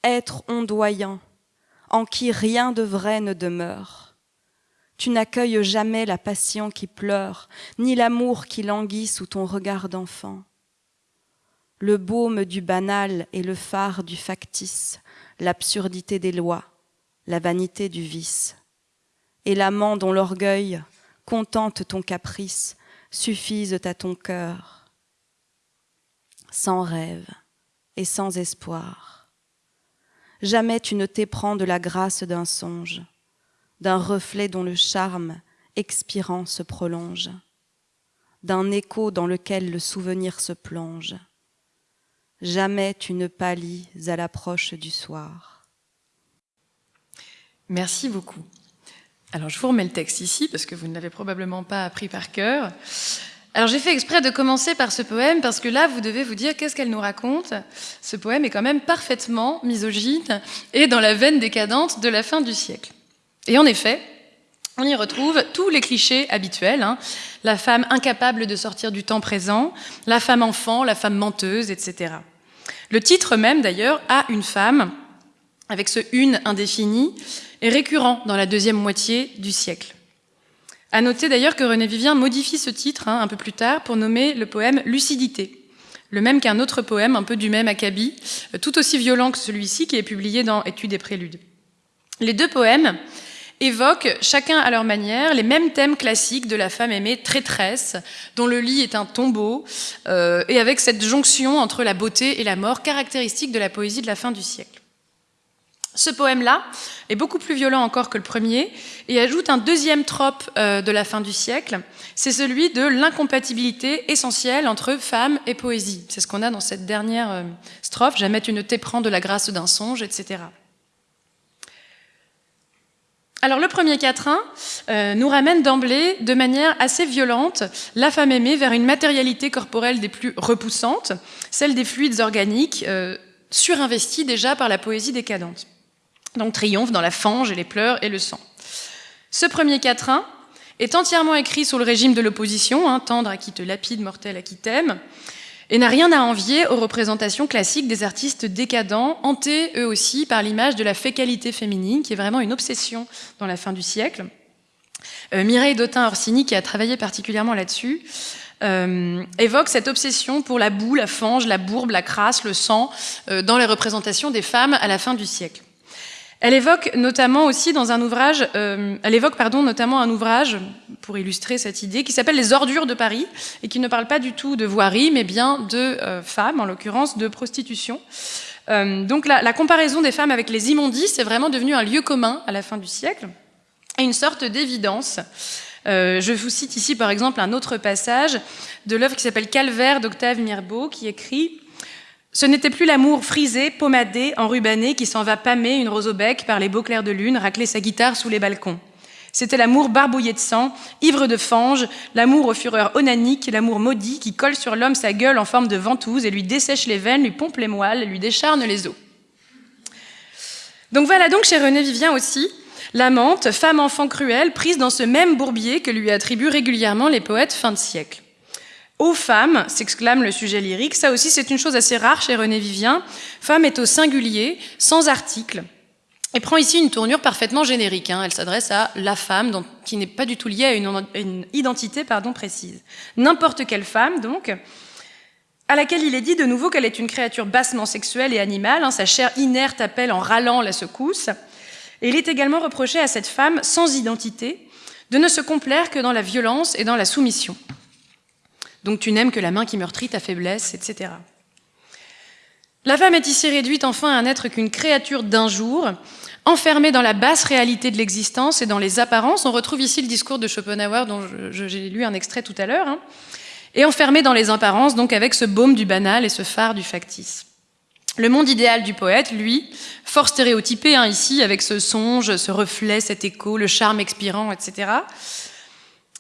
être ondoyant, en qui rien de vrai ne demeure. Tu n'accueilles jamais la passion qui pleure, ni l'amour qui languit sous ton regard d'enfant. Le baume du banal et le phare du factice, l'absurdité des lois, la vanité du vice. Et l'amant dont l'orgueil contente ton caprice suffisent à ton cœur sans rêve et sans espoir. Jamais tu ne t'éprends de la grâce d'un songe, d'un reflet dont le charme expirant se prolonge, d'un écho dans lequel le souvenir se plonge. Jamais tu ne pâlis à l'approche du soir. Merci beaucoup. Alors je vous remets le texte ici parce que vous ne l'avez probablement pas appris par cœur. Alors j'ai fait exprès de commencer par ce poème parce que là, vous devez vous dire qu'est-ce qu'elle nous raconte? Ce poème est quand même parfaitement misogyne et dans la veine décadente de la fin du siècle. Et en effet, on y retrouve tous les clichés habituels. Hein. La femme incapable de sortir du temps présent, la femme enfant, la femme menteuse, etc. Le titre même, d'ailleurs, a une femme, avec ce une indéfini, est récurrent dans la deuxième moitié du siècle. À noter d'ailleurs que René Vivien modifie ce titre hein, un peu plus tard pour nommer le poème Lucidité, le même qu'un autre poème un peu du même acabit, tout aussi violent que celui-ci qui est publié dans Études et préludes. Les deux poèmes évoquent chacun à leur manière les mêmes thèmes classiques de la femme aimée traîtresse, dont le lit est un tombeau, euh, et avec cette jonction entre la beauté et la mort caractéristique de la poésie de la fin du siècle. Ce poème-là est beaucoup plus violent encore que le premier et ajoute un deuxième trope euh, de la fin du siècle, c'est celui de l'incompatibilité essentielle entre femme et poésie. C'est ce qu'on a dans cette dernière euh, strophe, jamais tu ne t'éprends de la grâce d'un songe, etc. Alors le premier quatrain euh, nous ramène d'emblée, de manière assez violente, la femme aimée vers une matérialité corporelle des plus repoussantes, celle des fluides organiques, surinvestis déjà par la poésie décadente donc triomphe dans la fange et les pleurs et le sang. Ce premier quatrain est entièrement écrit sous le régime de l'opposition, hein, tendre à qui te lapide, mortel à qui t'aime, et n'a rien à envier aux représentations classiques des artistes décadents, hantés eux aussi par l'image de la fécalité féminine, qui est vraiment une obsession dans la fin du siècle. Euh, Mireille Dautin-Orsini, qui a travaillé particulièrement là-dessus, euh, évoque cette obsession pour la boue, la fange, la bourbe, la crasse, le sang, euh, dans les représentations des femmes à la fin du siècle. Elle évoque notamment aussi dans un ouvrage, euh, elle évoque pardon notamment un ouvrage pour illustrer cette idée qui s'appelle Les ordures de Paris et qui ne parle pas du tout de voirie mais bien de euh, femmes, en l'occurrence de prostitution. Euh, donc la, la, comparaison des femmes avec les immondices est vraiment devenue un lieu commun à la fin du siècle et une sorte d'évidence. je vous cite ici par exemple un autre passage de l'œuvre qui s'appelle Calvaire d'Octave Mirbeau qui écrit ce n'était plus l'amour frisé, pommadé, enrubanné qui s'en va pâmer une rose au bec par les beaux clairs de lune, racler sa guitare sous les balcons. C'était l'amour barbouillé de sang, ivre de fange, l'amour aux fureurs onaniques, l'amour maudit qui colle sur l'homme sa gueule en forme de ventouse et lui dessèche les veines, lui pompe les moelles, lui décharne les os. Donc voilà donc chez René Vivien aussi l'amante, femme enfant cruelle, prise dans ce même bourbier que lui attribuent régulièrement les poètes fin de siècle. Aux femmes, s'exclame le sujet lyrique, ça aussi c'est une chose assez rare chez René Vivien. Femme est au singulier, sans article, et prend ici une tournure parfaitement générique. Hein. Elle s'adresse à la femme, qui n'est pas du tout liée à une, identité précise. N'importe quelle femme, donc, à laquelle il est dit de nouveau qu'elle est une créature bassement sexuelle et animale. Hein. Sa chair inerte appelle en râlant la secousse. Et il est également reproché à cette femme sans identité de ne se complaire que dans la violence et dans la soumission. Donc tu n'aimes que la main qui meurtrit ta faiblesse, etc. La femme est ici réduite enfin à n'être qu'une créature d'un jour, enfermée dans la basse réalité de l'existence et dans les apparences. On retrouve ici le discours de Schopenhauer dont j'ai lu un extrait tout à l'heure. Hein. et enfermée dans les apparences, donc avec ce baume du banal et ce phare du factice. Le monde idéal du poète, lui, fort stéréotypé hein, ici, avec ce songe, ce reflet, cet écho, le charme expirant, etc.,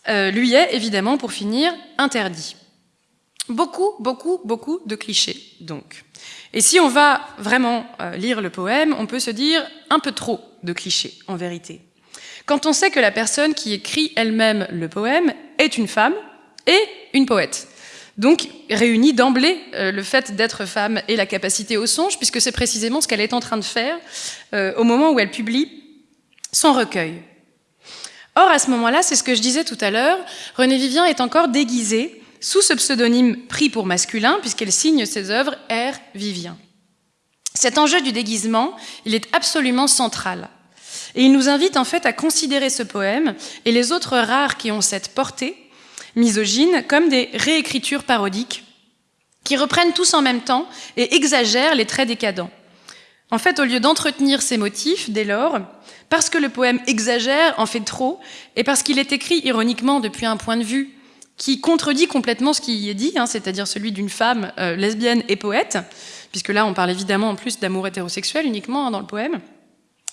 euh, lui est évidemment, pour finir, interdit. Beaucoup, beaucoup, beaucoup de clichés, donc. Et si on va vraiment euh, lire le poème, on peut se dire un peu trop de clichés, en vérité. Quand on sait que la personne qui écrit elle-même le poème est une femme et une poète. Donc, réunit d'emblée euh, le fait d'être femme et la capacité au songe, puisque c'est précisément ce qu'elle est en train de faire au moment où elle publie son recueil. Or, à ce moment-là, c'est ce que je disais tout à l'heure, René Vivien est encore déguisée sous ce pseudonyme pris pour masculin, puisqu'elle signe ses œuvres R. Vivien. Cet enjeu du déguisement, il est absolument central. Et il nous invite en fait à considérer ce poème et les autres rares qui ont cette portée misogyne comme des réécritures parodiques qui reprennent tous en même temps et exagèrent les traits décadents. En fait, au lieu d'entretenir ces motifs, dès lors, parce que le poème exagère, en fait trop, et parce qu'il est écrit ironiquement depuis un point de vue qui contredit complètement ce qui y est dit, hein, c'est-à-dire celui d'une femme euh, lesbienne et poète, puisque là on parle évidemment en plus d'amour hétérosexuel uniquement hein, dans le poème,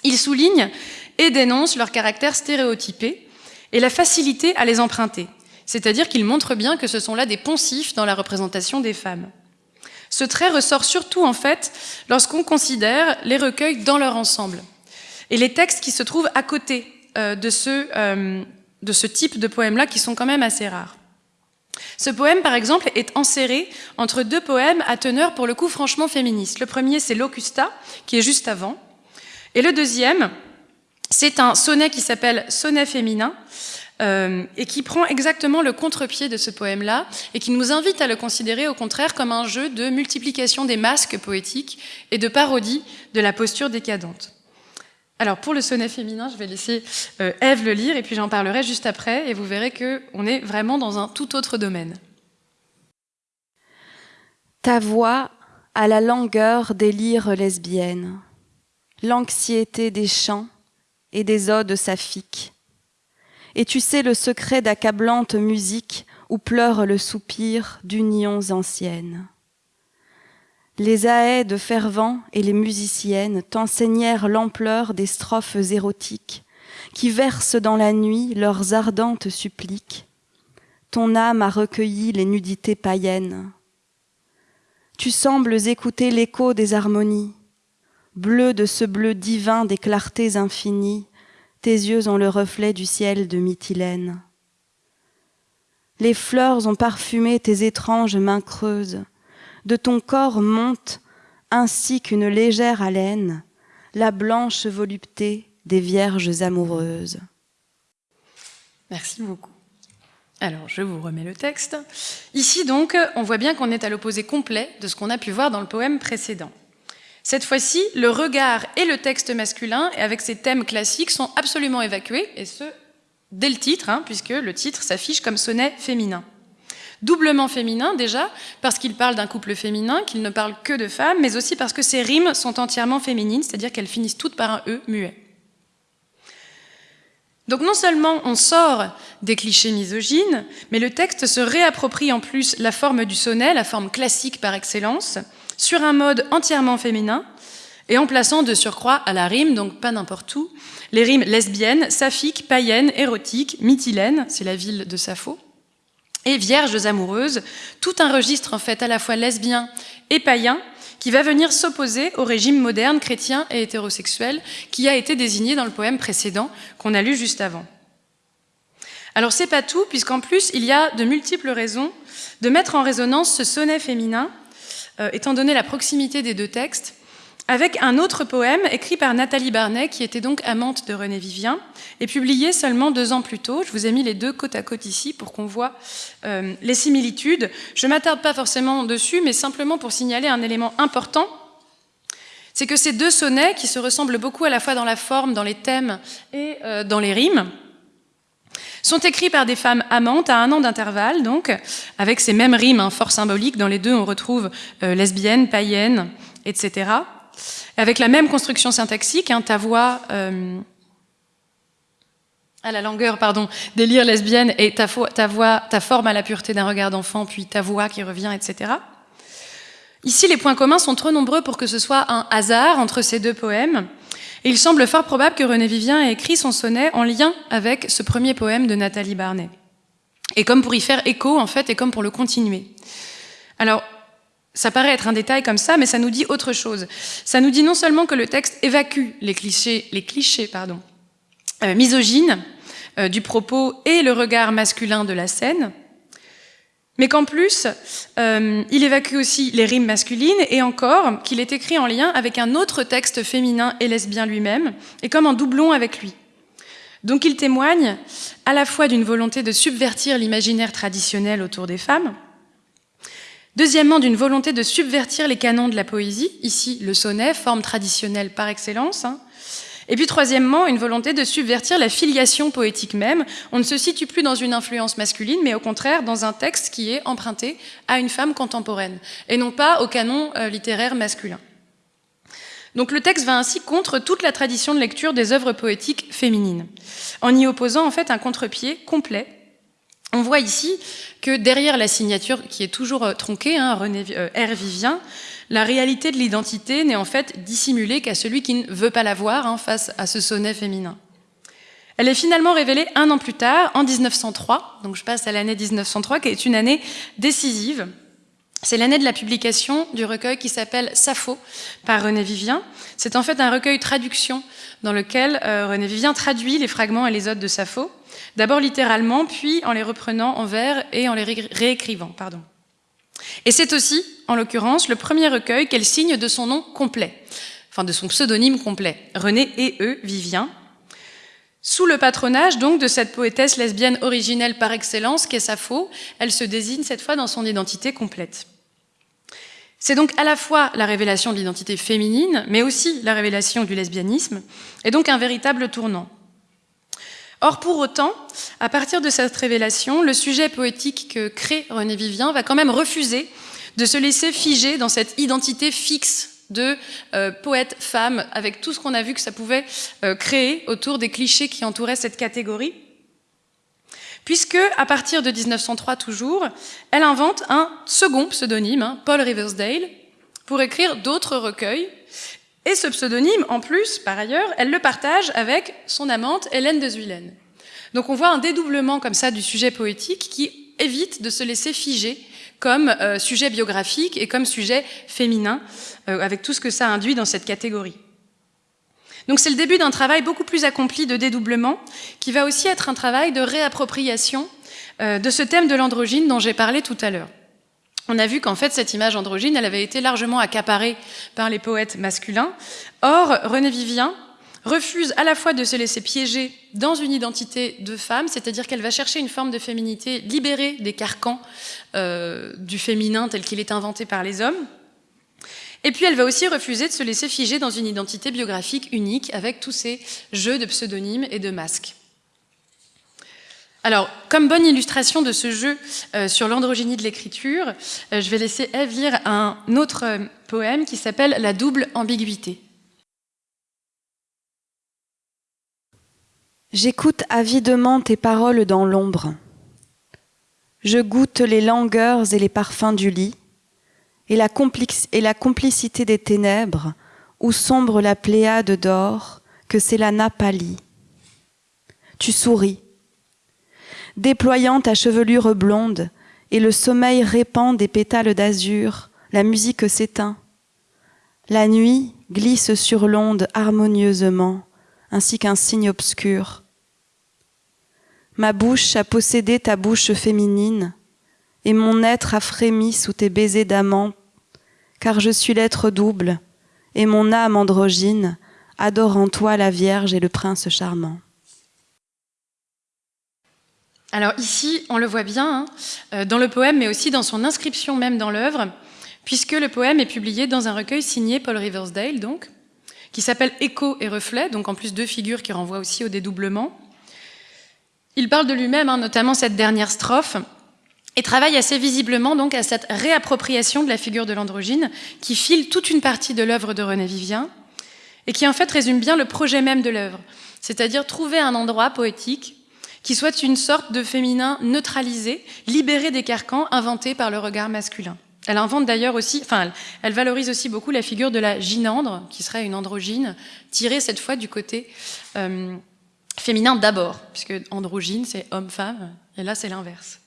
il souligne et dénonce leur caractère stéréotypé et la facilité à les emprunter, c'est-à-dire qu'il montre bien que ce sont là des poncifs dans la représentation des femmes. Ce trait ressort surtout en fait lorsqu'on considère les recueils dans leur ensemble et les textes qui se trouvent à côté euh, de, ce, euh, de ce type de poèmes-là qui sont quand même assez rares. Ce poème, par exemple, est enserré entre deux poèmes à teneur pour le coup franchement féministe. Le premier, c'est Locusta, qui est juste avant. Et le deuxième, c'est un sonnet qui s'appelle Sonnet féminin, euh, et qui prend exactement le contre-pied de ce poème-là, et qui nous invite à le considérer au contraire comme un jeu de multiplication des masques poétiques et de parodie de la posture décadente. Alors pour le sonnet féminin, je vais laisser euh, Ève le lire et puis j'en parlerai juste après et vous verrez qu'on est vraiment dans un tout autre domaine. Ta voix a la langueur des lyres lesbiennes, l'anxiété des chants et des odes saphiques. Et tu sais le secret d'accablante musique où pleure le soupir d'unions anciennes. Les aèdes fervents et les musiciennes t'enseignèrent l'ampleur des strophes érotiques qui versent dans la nuit leurs ardentes suppliques. Ton âme a recueilli les nudités païennes. Tu sembles écouter l'écho des harmonies, bleu de ce bleu divin des clartés infinies, tes yeux ont le reflet du ciel de Mytilène. Les fleurs ont parfumé tes étranges mains creuses, de ton corps monte, ainsi qu'une légère haleine, la blanche volupté des vierges amoureuses. Merci beaucoup. Alors, je vous remets le texte. Ici, donc, on voit bien qu'on est à l'opposé complet de ce qu'on a pu voir dans le poème précédent. Cette fois-ci, le regard et le texte masculin, avec ses thèmes classiques, sont absolument évacués, et ce, dès le titre, hein, puisque le titre s'affiche comme sonnet féminin. Doublement féminin déjà, parce qu'il parle d'un couple féminin, qu'il ne parle que de femmes, mais aussi parce que ses rimes sont entièrement féminines, c'est-à-dire qu'elles finissent toutes par un E muet. Donc non seulement on sort des clichés misogynes, mais le texte se réapproprie en plus la forme du sonnet, la forme classique par excellence, sur un mode entièrement féminin, et en plaçant de surcroît à la rime, donc pas n'importe où, les rimes lesbiennes, saphiques, païennes, érotiques, mytilènes, c'est la ville de Sappho, et Vierges amoureuses, tout un registre en fait à la fois lesbien et païen qui va venir s'opposer au régime moderne, chrétien et hétérosexuel qui a été désigné dans le poème précédent qu'on a lu juste avant. Alors c'est pas tout, puisqu'en plus il y a de multiples raisons de mettre en résonance ce sonnet féminin, étant donné la proximité des deux textes, avec un autre poème écrit par Nathalie Barnet, qui était donc amante de René Vivien, et publié seulement deux ans plus tôt. Je vous ai mis les deux côte à côte ici pour qu'on voit euh, les similitudes. Je ne m'attarde pas forcément dessus, mais simplement pour signaler un élément important. C'est que ces deux sonnets, qui se ressemblent beaucoup à la fois dans la forme, dans les thèmes et euh, dans les rimes, sont écrits par des femmes amantes à un an d'intervalle, donc, avec ces mêmes rimes hein, fort symboliques. Dans les deux, on retrouve euh, lesbienne, païenne, etc avec la même construction syntaxique, hein, ta voix euh, à la longueur, pardon, délire lesbienne et ta, ta, voix, ta forme à la pureté d'un regard d'enfant, puis ta voix qui revient, etc. Ici, les points communs sont trop nombreux pour que ce soit un hasard entre ces deux poèmes. Il semble fort probable que René Vivien ait écrit son sonnet en lien avec ce premier poème de Nathalie Barnet. Et comme pour y faire écho, en fait, et comme pour le continuer. Alors, ça paraît être un détail comme ça, mais ça nous dit autre chose. Ça nous dit non seulement que le texte évacue les clichés, les clichés pardon, euh, misogynes euh, du propos et le regard masculin de la scène, mais qu'en plus, euh, il évacue aussi les rimes masculines et encore qu'il est écrit en lien avec un autre texte féminin et lesbien lui-même, et comme en doublon avec lui. Donc il témoigne à la fois d'une volonté de subvertir l'imaginaire traditionnel autour des femmes, Deuxièmement, d'une volonté de subvertir les canons de la poésie, ici le sonnet, forme traditionnelle par excellence. Hein. Et puis troisièmement, une volonté de subvertir la filiation poétique même. On ne se situe plus dans une influence masculine, mais au contraire dans un texte qui est emprunté à une femme contemporaine, et non pas au canon euh, littéraire masculin. Donc le texte va ainsi contre toute la tradition de lecture des œuvres poétiques féminines, en y opposant en fait un contre-pied complet on voit ici que derrière la signature, qui est toujours euh, tronquée, hein, René euh, R. Vivien, la réalité de l'identité n'est en fait dissimulée qu'à celui qui ne veut pas la voir hein, face à ce sonnet féminin. Elle est finalement révélée un an plus tard, en 1903, donc je passe à l'année 1903, qui est une année décisive. C'est l'année de la publication du recueil qui s'appelle Sappho par René Vivien. C'est en fait un recueil traduction dans lequel euh, René Vivien traduit les fragments et les odes de Sappho d'abord littéralement, puis en les reprenant en vers et en les réécrivant. Pardon. Et c'est aussi, en l'occurrence, le premier recueil qu'elle signe de son nom complet, enfin de son pseudonyme complet, René et E. Vivien, sous le patronage donc de cette poétesse lesbienne originelle par excellence qu'est Sappho, elle se désigne cette fois dans son identité complète. C'est donc à la fois la révélation de l'identité féminine, mais aussi la révélation du lesbianisme, et donc un véritable tournant. Or, pour autant, à partir de cette révélation, le sujet poétique que crée René Vivien va quand même refuser de se laisser figer dans cette identité fixe de euh, poète femme, avec tout ce qu'on a vu que ça pouvait euh, créer autour des clichés qui entouraient cette catégorie. Puisque, à partir de 1903 toujours, elle invente un second pseudonyme, hein, Paul Riversdale, pour écrire d'autres recueils et ce pseudonyme, en plus, par ailleurs, elle le partage avec son amante Hélène de Zuilen. Donc on voit un dédoublement comme ça du sujet poétique qui évite de se laisser figer comme euh, sujet biographique et comme sujet féminin, euh, avec tout ce que ça induit dans cette catégorie. Donc c'est le début d'un travail beaucoup plus accompli de dédoublement, qui va aussi être un travail de réappropriation euh, de ce thème de l'androgyne dont j'ai parlé tout à l'heure on a vu qu'en fait, cette image androgyne, elle avait été largement accaparée par les poètes masculins. Or, René Vivien refuse à la fois de se laisser piéger dans une identité de femme, c'est-à-dire qu'elle va chercher une forme de féminité libérée des carcans euh, du féminin tel qu'il est inventé par les hommes, et puis elle va aussi refuser de se laisser figer dans une identité biographique unique avec tous ces jeux de pseudonymes et de masques. Alors, comme bonne illustration de ce jeu euh, sur l'androgynie de l'écriture, euh, je vais laisser Eve lire un autre poème qui s'appelle La double ambiguïté. J'écoute avidement tes paroles dans l'ombre. Je goûte les langueurs et les parfums du lit et la, complicité des ténèbres où sombre la pléiade d'or que c'est la napalie. Tu souris déployant ta chevelure blonde, et le sommeil répand des pétales d'azur, la musique s'éteint. La nuit glisse sur l'onde harmonieusement, ainsi qu'un signe obscur. Ma bouche a possédé ta bouche féminine, et mon être a frémi sous tes baisers d'amant, car je suis l'être double, et mon âme androgyne adore en toi la Vierge et le prince charmant. Alors ici, on le voit bien hein, euh, dans le poème, mais aussi dans son inscription même dans l'œuvre, puisque le poème est publié dans un recueil signé Paul Riversdale, donc, qui s'appelle Écho et reflet, donc en plus deux figures qui renvoient aussi au dédoublement. Il parle de lui-même, hein, notamment cette dernière strophe, et travaille assez visiblement donc à cette réappropriation de la figure de l'androgyne qui file toute une partie de l'œuvre de René Vivien et qui en fait résume bien le projet même de l'œuvre, c'est-à-dire trouver un endroit poétique qui soit une sorte de féminin neutralisé, libéré des carcans inventés par le regard masculin. Elle invente d'ailleurs aussi, enfin, elle valorise aussi beaucoup la figure de la gynandre, qui serait une androgyne, tirée cette fois du côté euh, féminin d'abord, puisque androgyne c'est homme-femme, et là c'est l'inverse.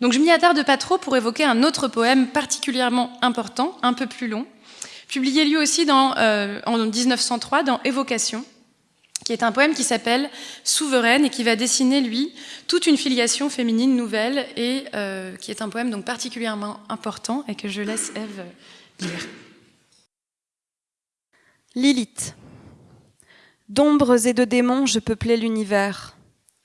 Donc je m'y attarde pas trop pour évoquer un autre poème particulièrement important, un peu plus long, publié lui aussi dans, euh, en 1903 dans Évocation, qui est un poème qui s'appelle Souveraine et qui va dessiner, lui, toute une filiation féminine nouvelle et euh, qui est un poème donc particulièrement important et que je laisse Eve lire. Lilith. D'ombres et de démons, je peuplais l'univers.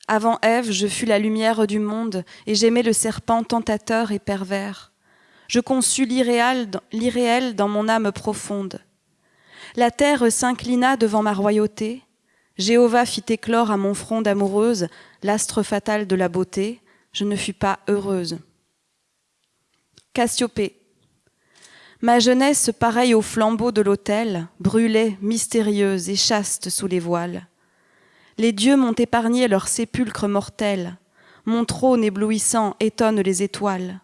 Avant Ève, je fus la lumière du monde et j'aimais le serpent tentateur et pervers. Je conçus l'irréel dans mon âme profonde. La terre s'inclina devant ma royauté, Jéhovah fit éclore à mon front d'amoureuse l'astre fatal de la beauté, je ne fus pas heureuse. Cassiopée. Ma jeunesse, pareille au flambeau de l'autel, brûlait, mystérieuse et chaste sous les voiles. Les dieux m'ont épargné leur sépulcre mortel, mon trône éblouissant étonne les étoiles.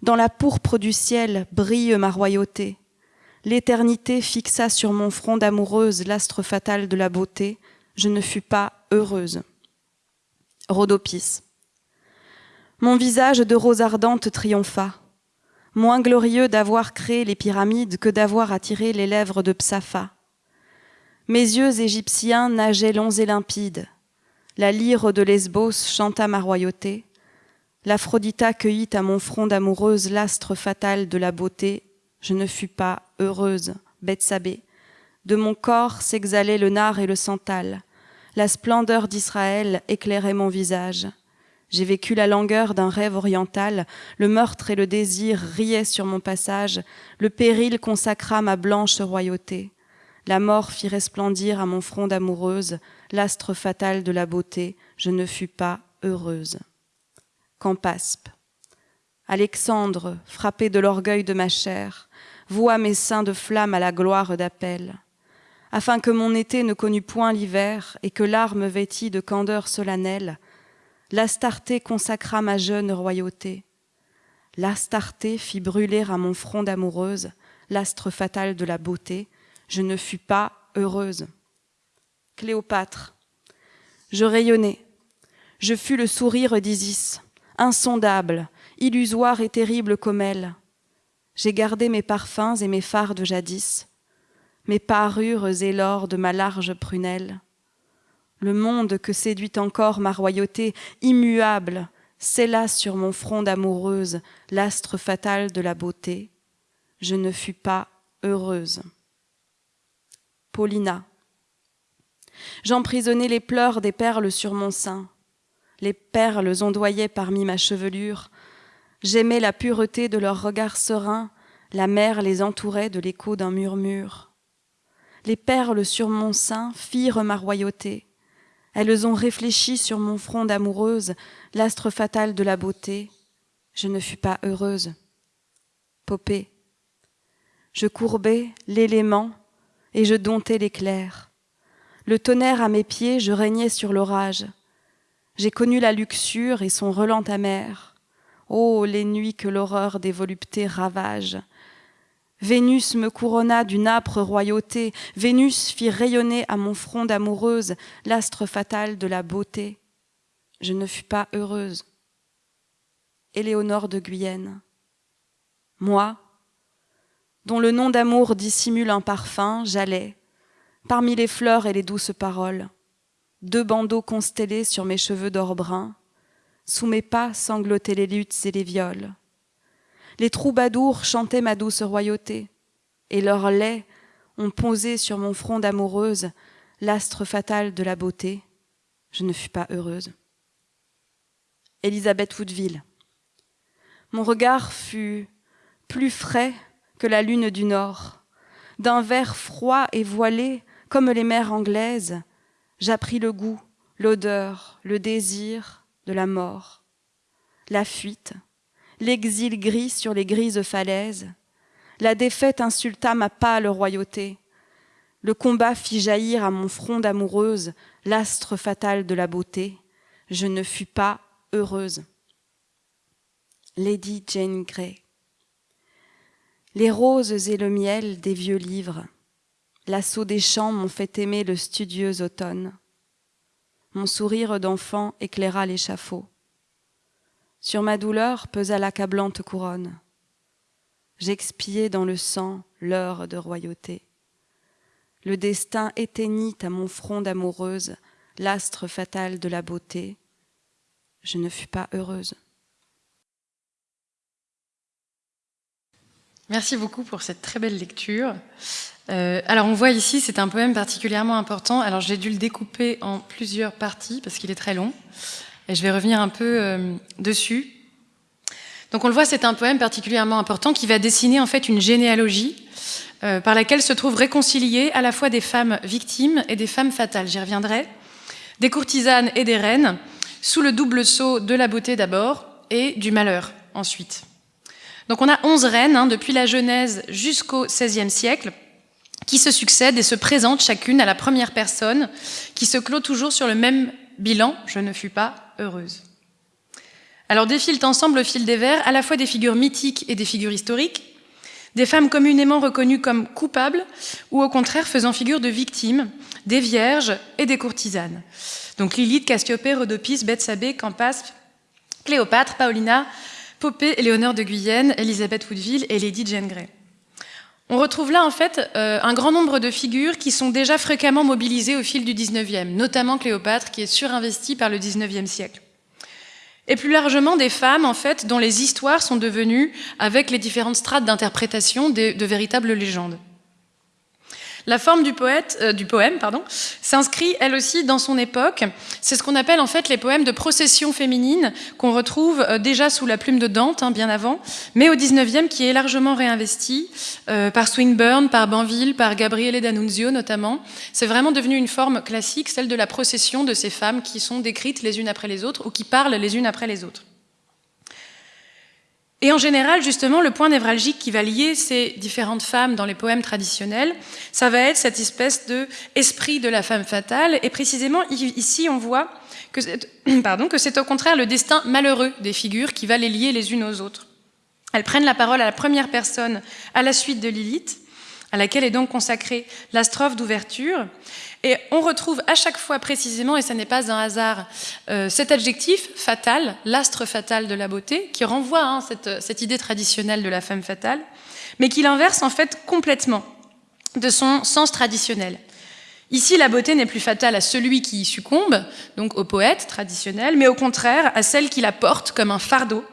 Dans la pourpre du ciel brille ma royauté. L'éternité fixa sur mon front d'amoureuse l'astre fatal de la beauté, je ne fus pas heureuse. Rhodopis. Mon visage de rose ardente triompha, moins glorieux d'avoir créé les pyramides que d'avoir attiré les lèvres de Psapha. Mes yeux égyptiens nageaient longs et limpides. La lyre de Lesbos chanta ma royauté. L'Aphrodita cueillit à mon front d'amoureuse l'astre fatal de la beauté je ne fus pas heureuse, Bethsabée. De mon corps s'exhalait le nard et le santal. La splendeur d'Israël éclairait mon visage. J'ai vécu la langueur d'un rêve oriental, le meurtre et le désir riaient sur mon passage, le péril consacra ma blanche royauté. La mort fit resplendir à mon front d'amoureuse l'astre fatal de la beauté, je ne fus pas heureuse. Campaspe. Alexandre, frappé de l'orgueil de ma chair, voua mes seins de flamme à la gloire d'appel, afin que mon été ne connût point l'hiver et que l'arme vêtit de candeur solennelle, l'Astarté consacra ma jeune royauté. L'Astarté fit brûler à mon front d'amoureuse l'astre fatal de la beauté, je ne fus pas heureuse. Cléopâtre, je rayonnais, je fus le sourire d'Isis, insondable, illusoire et terrible comme elle, j'ai gardé mes parfums et mes phares de jadis, mes parures et l'or de ma large prunelle. Le monde que séduit encore ma royauté immuable scella sur mon front d'amoureuse l'astre fatal de la beauté. Je ne fus pas heureuse. Paulina. J'emprisonnais les pleurs des perles sur mon sein. Les perles ondoyaient parmi ma chevelure, J'aimais la pureté de leurs regards sereins, la mer les entourait de l'écho d'un murmure. Les perles sur mon sein firent ma royauté. Elles ont réfléchi sur mon front d'amoureuse l'astre fatal de la beauté. Je ne fus pas heureuse. Popée. Je courbais l'élément et je domptais l'éclair. Le tonnerre à mes pieds, je régnais sur l'orage. J'ai connu la luxure et son relent amer. Oh, les nuits que l'horreur des voluptés ravage. Vénus me couronna d'une âpre royauté, Vénus fit rayonner à mon front d'amoureuse l'astre fatal de la beauté. Je ne fus pas heureuse. Éléonore de Guyenne. Moi, dont le nom d'amour dissimule un parfum, j'allais, parmi les fleurs et les douces paroles, deux bandeaux constellés sur mes cheveux d'or brun, sous mes pas sanglotaient les luttes et les viols. Les troubadours chantaient ma douce royauté, et leurs laits ont posé sur mon front d'amoureuse l'astre fatal de la beauté. Je ne fus pas heureuse. Elisabeth Woodville. Mon regard fut plus frais que la lune du nord. D'un verre froid et voilé, comme les mers anglaises, j'appris le goût, l'odeur, le désir de la mort, la fuite, l'exil gris sur les grises falaises. La défaite insulta ma pâle royauté. Le combat fit jaillir à mon front d'amoureuse l'astre fatal de la beauté. Je ne fus pas heureuse. Lady Jane Grey. Les roses et le miel des vieux livres, l'assaut des champs m'ont fait aimer le studieux automne. Mon sourire d'enfant éclaira l'échafaud. Sur ma douleur pesa l'accablante couronne. J'expiai dans le sang l'heure de royauté. Le destin éteignit à mon front d'amoureuse l'astre fatal de la beauté. Je ne fus pas heureuse. Merci beaucoup pour cette très belle lecture. Euh, alors on voit ici, c'est un poème particulièrement important. Alors j'ai dû le découper en plusieurs parties parce qu'il est très long. Et je vais revenir un peu euh, dessus. Donc on le voit, c'est un poème particulièrement important qui va dessiner en fait une généalogie euh, par laquelle se trouvent réconciliées à la fois des femmes victimes et des femmes fatales. J'y reviendrai. Des courtisanes et des reines, sous le double sceau de la beauté d'abord et du malheur ensuite. Donc on a onze reines hein, depuis la Genèse jusqu'au XVIe siècle qui se succèdent et se présentent chacune à la première personne, qui se clôt toujours sur le même bilan « je ne fus pas heureuse ». Alors défilent ensemble au fil des vers à la fois des figures mythiques et des figures historiques, des femmes communément reconnues comme coupables ou au contraire faisant figure de victimes, des vierges et des courtisanes. Donc Lilith, Cassiopée, Rhodopis, Bethsabée, Campas, Cléopâtre, Paulina, Popée, Éléonore de Guyenne, Elisabeth Woodville et Lady Jane Grey. On retrouve là en fait euh, un grand nombre de figures qui sont déjà fréquemment mobilisées au fil du 19e, notamment Cléopâtre qui est surinvestie par le 19e siècle. Et plus largement des femmes en fait dont les histoires sont devenues, avec les différentes strates d'interprétation, de véritables légendes. La forme du, euh, poème s'inscrit elle aussi dans son époque. C'est ce qu'on appelle en fait les poèmes de procession féminine qu'on retrouve euh, déjà sous la plume de Dante, hein, bien avant, mais au 19e qui est largement réinvesti euh, par Swinburne, par Banville, par Gabriele D'Annunzio notamment. C'est vraiment devenu une forme classique, celle de la procession de ces femmes qui sont décrites les unes après les autres ou qui parlent les unes après les autres. Et en général, justement, le point névralgique qui va lier ces différentes femmes dans les poèmes traditionnels, ça va être cette espèce de esprit de la femme fatale. Et précisément, ici, on voit que c'est au contraire le destin malheureux des figures qui va les lier les unes aux autres. Elles prennent la parole à la première personne à la suite de Lilith, à laquelle est donc consacrée la strophe d'ouverture. Et on retrouve à chaque fois précisément, et ce n'est pas un hasard, euh, cet adjectif fatal, l'astre fatal de la beauté, qui renvoie hein, cette, cette idée traditionnelle de la femme fatale, mais qui l'inverse en fait complètement de son sens traditionnel. Ici, la beauté n'est plus fatale à celui qui y succombe, donc au poète traditionnel, mais au contraire à celle qui la porte comme un fardeau,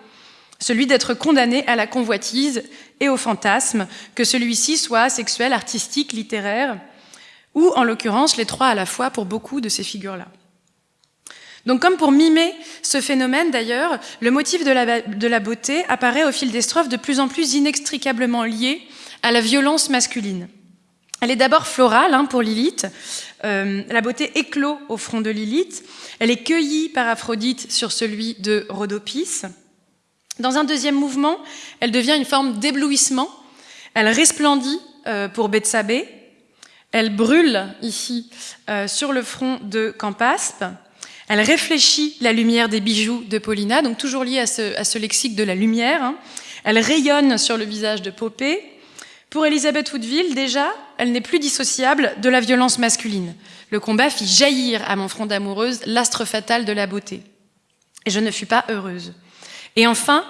celui d'être condamné à la convoitise et au fantasme, que celui-ci soit sexuel, artistique, littéraire, ou en l'occurrence les trois à la fois pour beaucoup de ces figures-là. Donc comme pour mimer ce phénomène d'ailleurs, le motif de la, beauté apparaît au fil des strophes de plus en plus inextricablement lié à la violence masculine. Elle est d'abord florale hein, pour Lilith, euh, la beauté éclot au front de Lilith, elle est cueillie par Aphrodite sur celui de Rhodopis. Dans un deuxième mouvement, elle devient une forme d'éblouissement, elle resplendit euh, pour Bethsabée, elle brûle ici euh, sur le front de Campaspe. Elle réfléchit la lumière des bijoux de Paulina, donc toujours lié à ce, lexique de la lumière. Hein. Elle rayonne sur le visage de Popée. Pour Elisabeth Woodville, déjà, elle n'est plus dissociable de la violence masculine. Le combat fit jaillir à mon front d'amoureuse l'astre fatal de la beauté. Et je ne fus pas heureuse. Et enfin,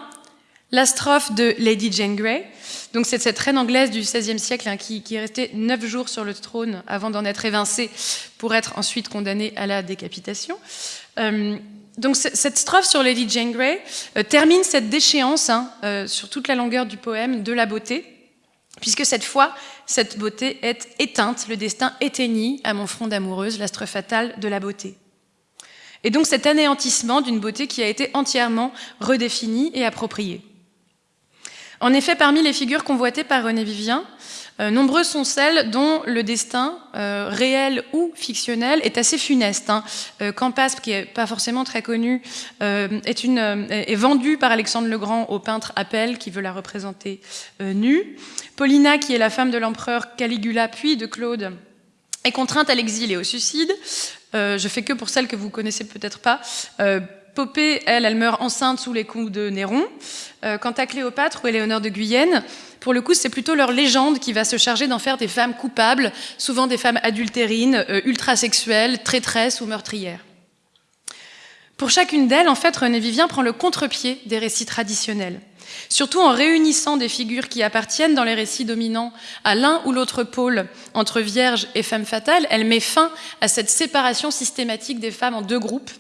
la strophe de Lady Jane Grey. Donc c'est cette reine anglaise du XVIe siècle hein, qui, est restée neuf jours sur le trône avant d'en être évincée pour être ensuite condamnée à la décapitation. Euh, donc cette strophe sur Lady Jane Grey euh, termine cette déchéance hein, euh, sur toute la longueur du poème de la beauté, puisque cette fois, cette beauté est éteinte, le destin éteignit à mon front d'amoureuse l'astre fatal de la beauté. Et donc cet anéantissement d'une beauté qui a été entièrement redéfinie et appropriée. En effet, parmi les figures convoitées par René Vivien, euh, nombreuses sont celles dont le destin, euh, réel ou fictionnel, est assez funeste. Hein. Euh, Campaspe, qui n'est pas forcément très connu, est, est vendu par Alexandre le Grand au peintre Appel, qui veut la représenter nue. Paulina, qui est la femme de l'empereur Caligula, puis de Claude, est contrainte à l'exil et au suicide. Je fais que pour celles que vous connaissez peut-être pas. Popée, elle, elle meurt enceinte sous les coups de Néron. quant à Cléopâtre ou Éléonore de Guyenne, pour le coup, c'est plutôt leur légende qui va se charger d'en faire des femmes coupables, souvent des femmes adultérines, euh, ultrasexuelles, traîtresses ou meurtrières. Pour chacune d'elles, en fait, René Vivien prend le contre-pied des récits traditionnels, surtout en réunissant des figures qui appartiennent dans les récits dominants à l'un ou l'autre pôle entre vierge et femme fatale. Elle met fin à cette séparation systématique des femmes en deux groupes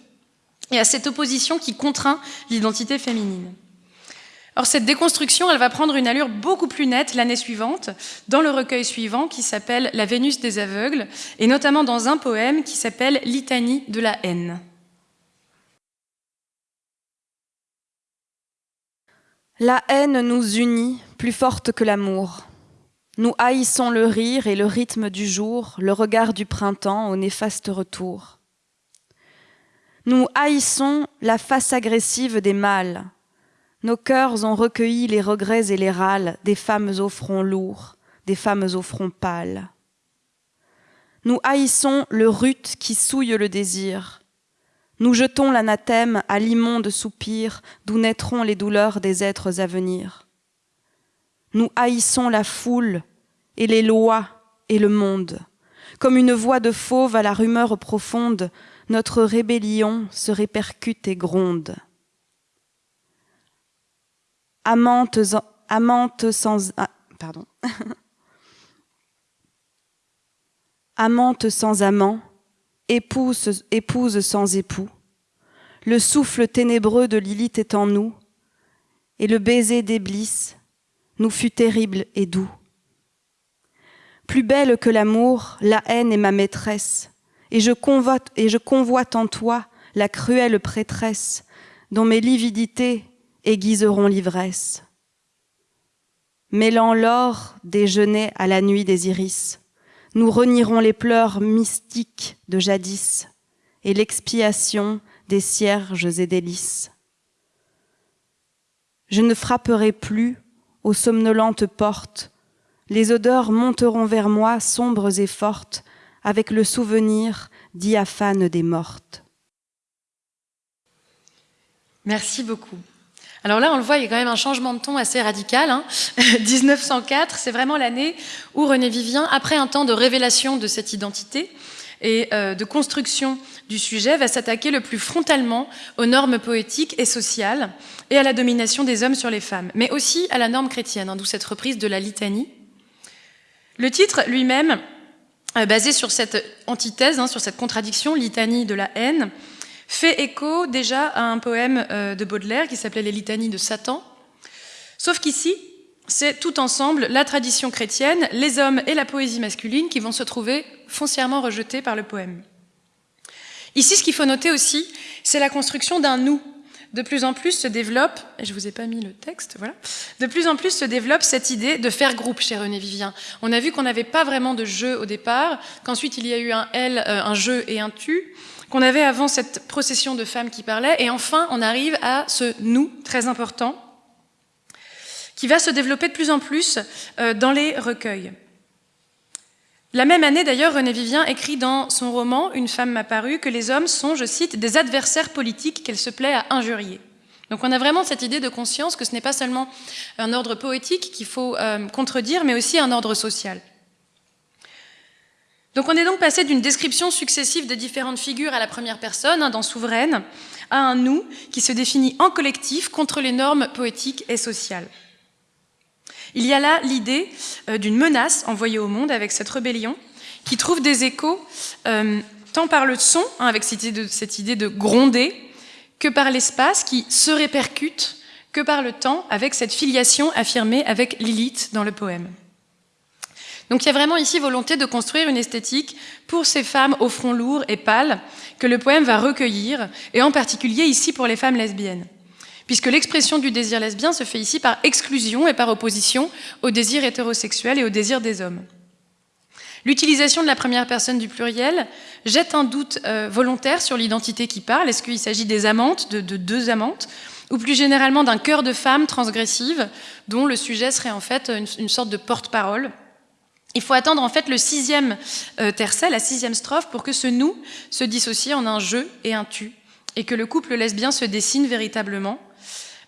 et à cette opposition qui contraint l'identité féminine. Or, cette déconstruction, elle va prendre une allure beaucoup plus nette l'année suivante, dans le recueil suivant qui s'appelle La Vénus des aveugles, et notamment dans un poème qui s'appelle Litanie de la haine. La haine nous unit plus forte que l'amour. Nous haïssons le rire et le rythme du jour, le regard du printemps au néfaste retour. Nous haïssons la face agressive des mâles, nos cœurs ont recueilli les regrets et les râles des femmes au front lourd, des femmes au front pâle. Nous haïssons le rut qui souille le désir. Nous jetons l'anathème à l'immonde soupir d'où naîtront les douleurs des êtres à venir. Nous haïssons la foule et les lois et le monde. Comme une voix de fauve à la rumeur profonde, notre rébellion se répercute et gronde amante, amante sans... Ah, sans amant, épouse, épouse sans époux. Le souffle ténébreux de Lilith est en nous, et le baiser d'Éblis nous fut terrible et doux. Plus belle que l'amour, la haine est ma maîtresse, et je convoite, en toi la cruelle prêtresse, dont mes lividités aiguiseront l'ivresse. Mêlant l'or des genêts à la nuit des iris, nous renierons les pleurs mystiques de jadis et l'expiation des cierges et des lys. Je ne frapperai plus aux somnolentes portes, les odeurs monteront vers moi sombres et fortes, avec le souvenir diaphane des mortes. Merci beaucoup. Alors là, on le voit, il y a quand même un changement de ton assez radical. 1904, hein. c'est vraiment l'année où René Vivien, après un temps de révélation de cette identité et euh, de construction du sujet, va s'attaquer le plus frontalement aux normes poétiques et sociales et à la domination des hommes sur les femmes, mais aussi à la norme chrétienne, hein, d'où cette reprise de la litanie. Le titre lui-même, euh, basé sur cette antithèse, hein, sur cette contradiction, litanie de la haine, fait écho déjà à un poème euh, de Baudelaire qui s'appelait Les litanies de Satan. Sauf qu'ici, c'est tout ensemble la tradition chrétienne, les hommes et la poésie masculine qui vont se trouver foncièrement rejetés par le poème. Ici, ce qu'il faut noter aussi, c'est la construction d'un nous. De plus en plus se développe, et je vous ai pas mis le texte, voilà, de plus en plus se développe cette idée de faire groupe chez René Vivien. On a vu qu'on n'avait pas vraiment de jeu au départ, qu'ensuite il y a eu un elle, euh, un jeu et un tu, qu'on avait avant cette procession de femmes qui parlaient, et enfin on arrive à ce nous très important qui va se développer de plus en plus euh, dans les recueils. La même année, d'ailleurs, René Vivien écrit dans son roman Une femme m'a paru que les hommes sont, je cite, des adversaires politiques qu'elle se plaît à injurier. Donc on a vraiment cette idée de conscience que ce n'est pas seulement un ordre poétique qu'il faut euh, contredire, mais aussi un ordre social. Donc on est donc passé d'une description successive des différentes figures à la première personne, hein, dans Souveraine, à un nous qui se définit en collectif contre les normes poétiques et sociales. Il y a là l'idée euh, d'une menace envoyée au monde avec cette rébellion qui trouve des échos euh, tant par le son, hein, avec cette idée, de, cette idée de gronder, que par l'espace qui se répercute, que par le temps, avec cette filiation affirmée avec Lilith dans le poème. Donc il y a vraiment ici volonté de construire une esthétique pour ces femmes au front lourd et pâle que le poème va recueillir, et en particulier ici pour les femmes lesbiennes. Puisque l'expression du désir lesbien se fait ici par exclusion et par opposition au désir hétérosexuel et au désir des hommes. L'utilisation de la première personne du pluriel jette un doute euh, volontaire sur l'identité qui parle. Est-ce qu'il s'agit des amantes, de, deux amantes, ou plus généralement d'un cœur de femme transgressive, dont le sujet serait en fait une sorte de porte-parole il faut attendre en fait le sixième euh, tercet, la sixième strophe, pour que ce nous se dissocie en un je et un tu, et que le couple lesbien se dessine véritablement.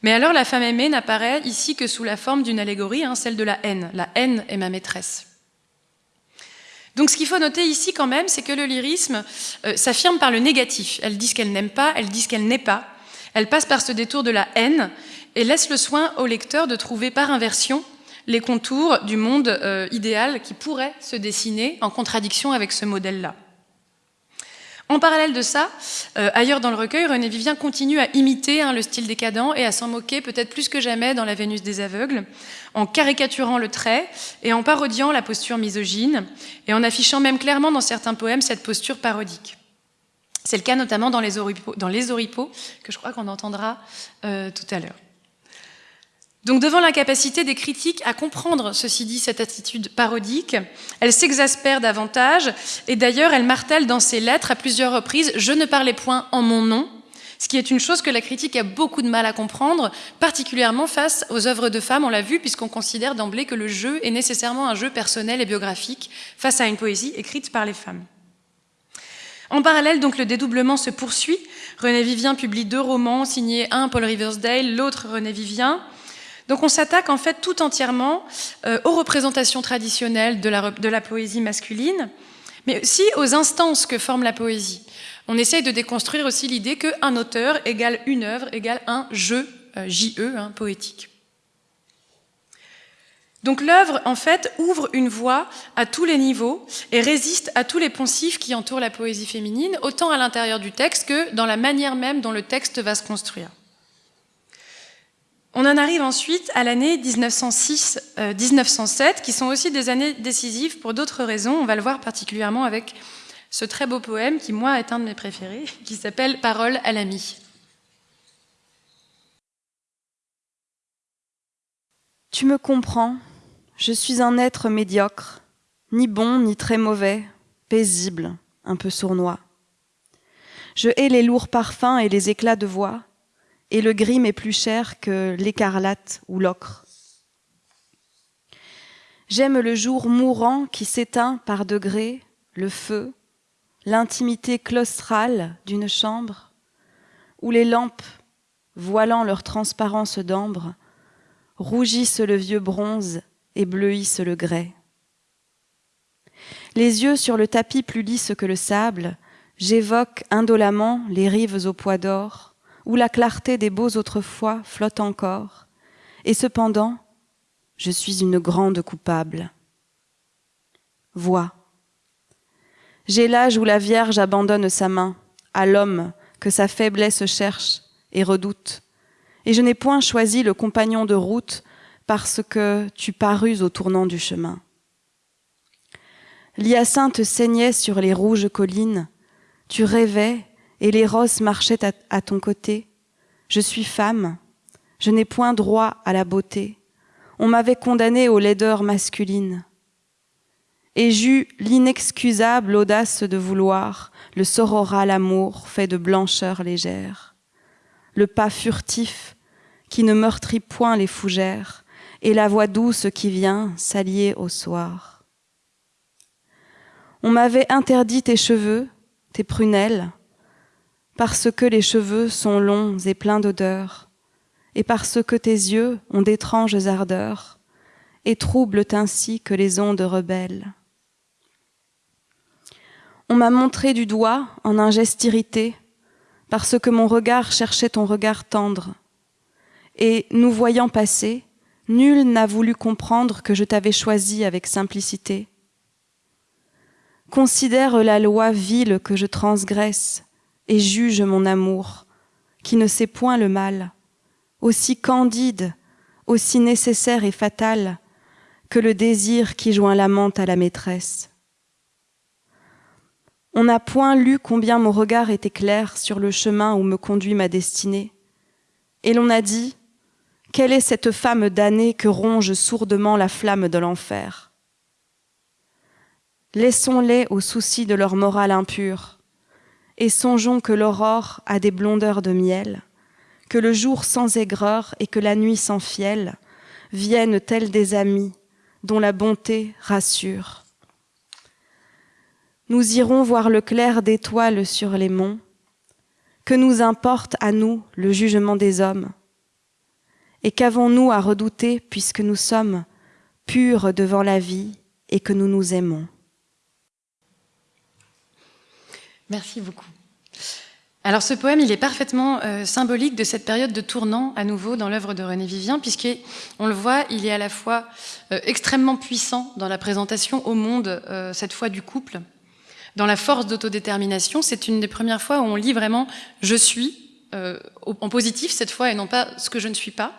Mais alors la femme aimée n'apparaît ici que sous la forme d'une allégorie, hein, celle de la haine. La haine est ma maîtresse. Donc ce qu'il faut noter ici quand même, c'est que le lyrisme euh, s'affirme par le négatif. Elle dit ce qu'elle n'aime pas, elle dit ce qu'elle n'est pas. Elle passe par ce détour de la haine et laisse le soin au lecteur de trouver par inversion les contours du monde euh, idéal qui pourrait se dessiner en contradiction avec ce modèle-là. En parallèle de ça, euh, ailleurs dans le recueil, René Vivien continue à imiter hein, le style décadent et à s'en moquer peut-être plus que jamais dans La Vénus des aveugles, en caricaturant le trait et en parodiant la posture misogyne, et en affichant même clairement dans certains poèmes cette posture parodique. C'est le cas notamment dans Les oripeaux que je crois qu'on entendra euh, tout à l'heure. Donc devant l'incapacité des critiques à comprendre, ceci dit, cette attitude parodique, elle s'exaspère davantage, et d'ailleurs elle martèle dans ses lettres à plusieurs reprises « je ne parlais point en mon nom », ce qui est une chose que la critique a beaucoup de mal à comprendre, particulièrement face aux œuvres de femmes, on l'a vu, puisqu'on considère d'emblée que le jeu est nécessairement un jeu personnel et biographique face à une poésie écrite par les femmes. En parallèle, donc, le dédoublement se poursuit. René Vivien publie deux romans, signés un Paul Riversdale, l'autre René Vivien. Donc on s'attaque en fait tout entièrement euh, aux représentations traditionnelles de la, poésie masculine, mais aussi aux instances que forme la poésie. On essaye de déconstruire aussi l'idée qu'un auteur égale une œuvre égale un jeu, euh, JE, hein, poétique. Donc l'œuvre, en fait, ouvre une voie à tous les niveaux et résiste à tous les poncifs qui entourent la poésie féminine, autant à l'intérieur du texte que dans la manière même dont le texte va se construire. On en arrive ensuite à l'année 1906-1907, euh, qui sont aussi des années décisives pour d'autres raisons. On va le voir particulièrement avec ce très beau poème qui, moi, est un de mes préférés, qui s'appelle Parole à l'ami. Tu me comprends, je suis un être médiocre, ni bon ni très mauvais, paisible, un peu sournois. Je hais les lourds parfums et les éclats de voix, et le gris m'est plus cher que l'écarlate ou l'ocre. J'aime le jour mourant qui s'éteint par degrés, le feu, l'intimité claustrale d'une chambre, où les lampes, voilant leur transparence d'ambre, rougissent le vieux bronze et bleuissent le grès. Les yeux sur le tapis plus lisse que le sable, j'évoque indolemment les rives au poids d'or, où la clarté des beaux autrefois flotte encore, et cependant, je suis une grande coupable. Vois. J'ai l'âge où la Vierge abandonne sa main à l'homme que sa faiblesse cherche et redoute, et je n'ai point choisi le compagnon de route parce que tu parus au tournant du chemin. L'hyacinthe saignait sur les rouges collines, tu rêvais et les roses marchaient à, ton côté. Je suis femme, je n'ai point droit à la beauté. On m'avait condamnée aux laideurs masculines. Et j'eus l'inexcusable audace de vouloir le sororal amour fait de blancheur légère, le pas furtif qui ne meurtrit point les fougères, et la voix douce qui vient s'allier au soir. On m'avait interdit tes cheveux, tes prunelles, parce que les cheveux sont longs et pleins d'odeur, et parce que tes yeux ont d'étranges ardeurs, et troublent ainsi que les ondes rebelles. On m'a montré du doigt, en un geste irrité, parce que mon regard cherchait ton regard tendre. Et nous voyant passer, nul n'a voulu comprendre que je t'avais choisi avec simplicité. Considère la loi vile que je transgresse et juge mon amour, qui ne sait point le mal, aussi candide, aussi nécessaire et fatal que le désir qui joint l'amante à la maîtresse. On n'a point lu combien mon regard était clair sur le chemin où me conduit ma destinée, et l'on a dit quelle est cette femme damnée que ronge sourdement la flamme de l'enfer? Laissons-les aux soucis de leur morale impure, et songeons que l'aurore a des blondeurs de miel, que le jour sans aigreur et que la nuit sans fiel viennent tels des amis dont la bonté rassure. Nous irons voir le clair d'étoiles sur les monts, que nous importe à nous le jugement des hommes? Et qu'avons-nous à redouter puisque nous sommes purs devant la vie et que nous nous aimons? Merci beaucoup. Alors ce poème, il est parfaitement euh, symbolique de cette période de tournant à nouveau dans l'œuvre de René Vivien, puisqu'on le voit, il est à la fois euh, extrêmement puissant dans la présentation au monde, euh, cette fois du couple, dans la force d'autodétermination. C'est une des premières fois où on lit vraiment « je suis », en positif cette fois, et non pas « ce que je ne suis pas ».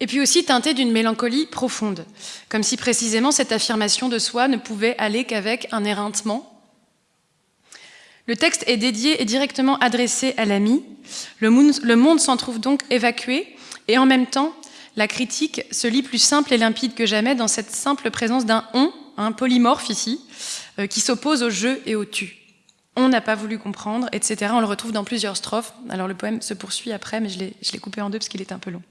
Et puis aussi teinté d'une mélancolie profonde, comme si précisément cette affirmation de soi ne pouvait aller qu'avec un éreintement. Le texte est dédié et directement adressé à l'ami. Le monde, s'en trouve donc évacué, et en même temps, la critique se lit plus simple et limpide que jamais dans cette simple présence d'un on, un polymorphe ici, euh, qui s'oppose au je et au tu. On n'a pas voulu comprendre, etc. On le retrouve dans plusieurs strophes. Alors le poème se poursuit après, mais je l'ai coupé en deux parce qu'il est un peu long.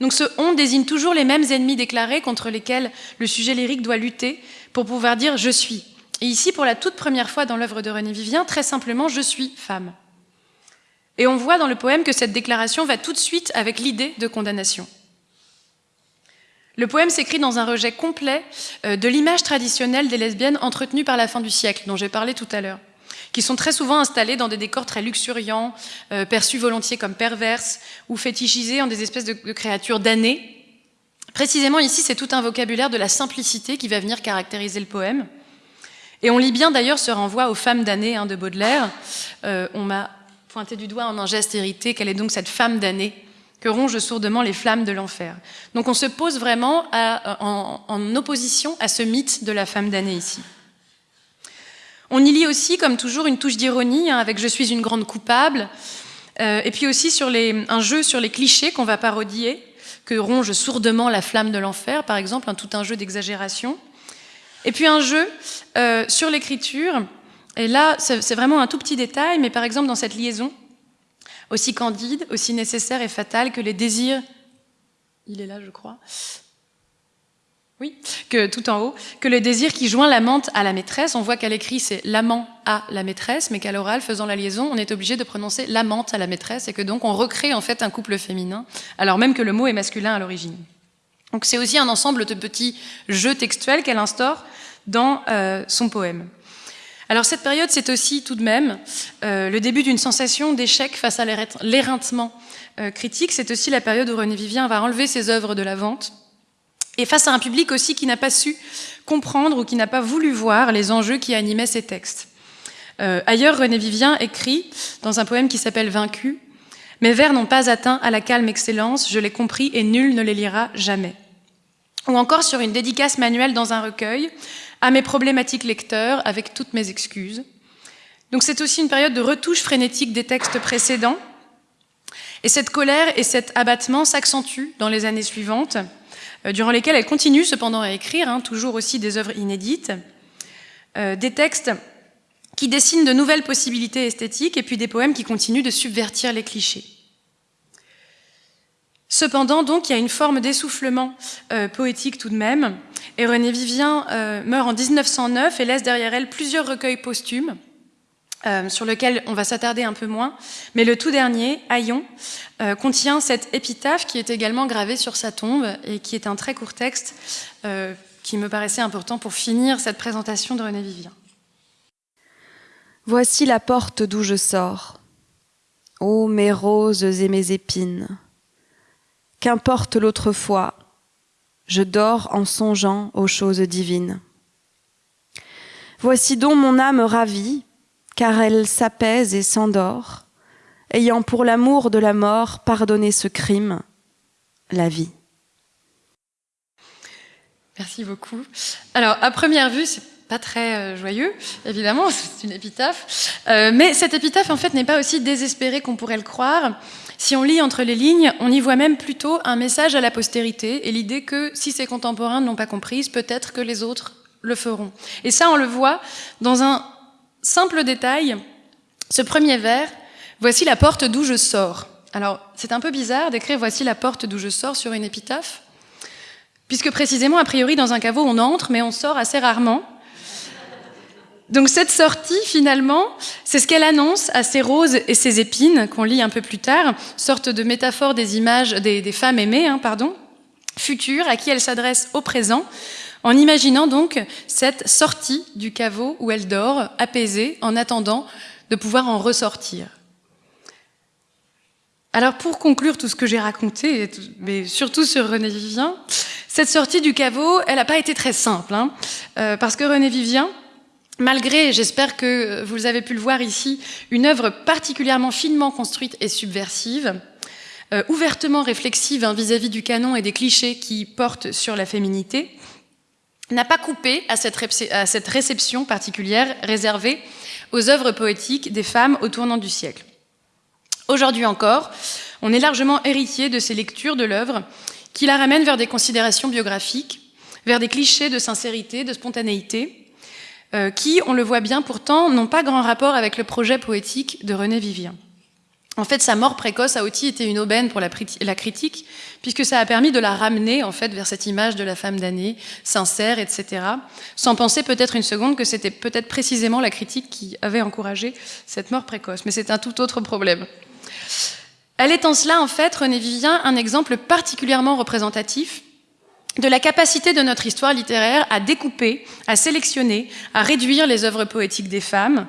Donc ce on désigne toujours les mêmes ennemis déclarés contre lesquels le sujet lyrique doit lutter pour pouvoir dire je suis. Et ici, pour la toute première fois dans l'œuvre de René Vivien, très simplement, je suis femme. Et on voit dans le poème que cette déclaration va tout de suite avec l'idée de condamnation. Le poème s'écrit dans un rejet complet euh, de l'image traditionnelle des lesbiennes entretenues par la fin du siècle, dont j'ai parlé tout à l'heure qui sont très souvent installés dans des décors très luxuriants, euh, perçus volontiers comme perverses ou fétichisés en des espèces de, créatures damnées. Précisément ici, c'est tout un vocabulaire de la simplicité qui va venir caractériser le poème. Et on lit bien d'ailleurs ce renvoi aux femmes damnées hein, de Baudelaire. Euh, on m'a pointé du doigt en un geste hérité quelle est donc cette femme damnée que rongent sourdement les flammes de l'enfer. Donc on se pose vraiment en, en opposition à ce mythe de la femme damnée ici. On y lit aussi, comme toujours, une touche d'ironie hein, avec « je suis une grande coupable euh, et puis aussi sur les, un jeu sur les clichés qu'on va parodier, que ronge sourdement la flamme de l'enfer, par exemple, un, tout un jeu d'exagération. Et puis un jeu euh, sur l'écriture, et là, c'est vraiment un tout petit détail, mais par exemple, dans cette liaison, aussi candide, aussi nécessaire et fatale que les désirs, il est là, je crois, oui, que tout en haut, que le désir qui joint l'amante à la maîtresse, on voit qu'à l'écrit c'est l'amant à la maîtresse, mais qu'à l'oral, faisant la liaison, on est obligé de prononcer l'amante à la maîtresse, et que donc on recrée en fait un couple féminin, alors même que le mot est masculin à l'origine. C'est aussi un ensemble de petits jeux textuels qu'elle instaure dans euh, son poème. Alors cette période, c'est aussi tout de même euh, le début d'une sensation d'échec face à l'éreintement euh, critique. C'est aussi la période où René Vivien va enlever ses œuvres de la vente et face à un public aussi qui n'a pas su comprendre ou qui n'a pas voulu voir les enjeux qui animaient ces textes. Ailleurs, René Vivien écrit dans un poème qui s'appelle Vaincu Mes vers n'ont pas atteint à la calme excellence, je l'ai compris et nul ne les lira jamais. Ou encore sur une dédicace manuelle dans un recueil à mes problématiques lecteurs avec toutes mes excuses. Donc c'est aussi une période de retouche frénétique des textes précédents. Et cette colère et cet abattement s'accentuent dans les années suivantes. Euh, durant lesquelles elle continue cependant à écrire, hein, toujours aussi des œuvres inédites, euh, des textes qui dessinent de nouvelles possibilités esthétiques et puis des poèmes qui continuent de subvertir les clichés. Cependant, donc, il y a une forme d'essoufflement euh, poétique tout de même, et René Vivien meurt en 1909 et laisse derrière elle plusieurs recueils posthumes, euh, sur lequel on va s'attarder un peu moins. Mais le tout dernier, Aillon, euh, contient cette épitaphe qui est également gravée sur sa tombe et qui est un très court texte euh, qui me paraissait important pour finir cette présentation de René Vivien. Voici la porte d'où je sors. Ô mes roses et mes épines, qu'importe l'autre fois, je dors en songeant aux choses divines. Voici donc mon âme ravie, car elle s'apaise et s'endort, ayant pour l'amour de la mort pardonné ce crime, la vie. Merci beaucoup. Alors, à première vue, pas très euh, joyeux, évidemment, c'est une épitaphe. Euh, mais cette épitaphe, en fait, n'est pas aussi désespérée qu'on pourrait le croire. Si on lit entre les lignes, on y voit même plutôt un message à la postérité et l'idée que si ses contemporains ne l'ont pas comprise, peut-être que les autres le feront. Et ça, on le voit dans un simple détail. Ce premier vers, voici la porte d'où je sors. Alors, c'est un peu bizarre d'écrire voici la porte d'où je sors sur une épitaphe, puisque précisément, a priori, dans un caveau, on entre, mais on sort assez rarement. Donc cette sortie, finalement, c'est ce qu'elle annonce à ces roses et ces épines qu'on lit un peu plus tard, sorte de métaphore des images des, femmes aimées, hein, pardon, futures, à qui elle s'adresse au présent, en imaginant donc cette sortie du caveau où elle dort, apaisée, en attendant de pouvoir en ressortir. Alors pour conclure tout ce que j'ai raconté, mais surtout sur René Vivien, cette sortie du caveau, elle n'a pas été très simple, hein, euh, parce que René Vivien, Malgré, j'espère que vous avez pu le voir ici, une œuvre particulièrement finement construite et subversive, euh, ouvertement réflexive hein, vis-à-vis du canon et des clichés qui portent sur la féminité, n'a pas coupé à cette, à cette réception particulière réservée aux œuvres poétiques des femmes au tournant du siècle. Aujourd'hui encore, on est largement héritier de ces lectures de l'œuvre qui la ramènent vers des considérations biographiques, vers des clichés de sincérité, de spontanéité, euh, qui, on le voit bien pourtant, n'ont pas grand rapport avec le projet poétique de René Vivien. En fait, sa mort précoce a aussi été une aubaine pour la, critique, puisque ça a permis de la ramener en fait vers cette image de la femme d'année, sincère, etc., sans penser peut-être une seconde que c'était peut-être précisément la critique qui avait encouragé cette mort précoce. Mais c'est un tout autre problème. Elle est en cela, en fait, René Vivien, un exemple particulièrement représentatif de la capacité de notre histoire littéraire à découper, à sélectionner, à réduire les œuvres poétiques des femmes,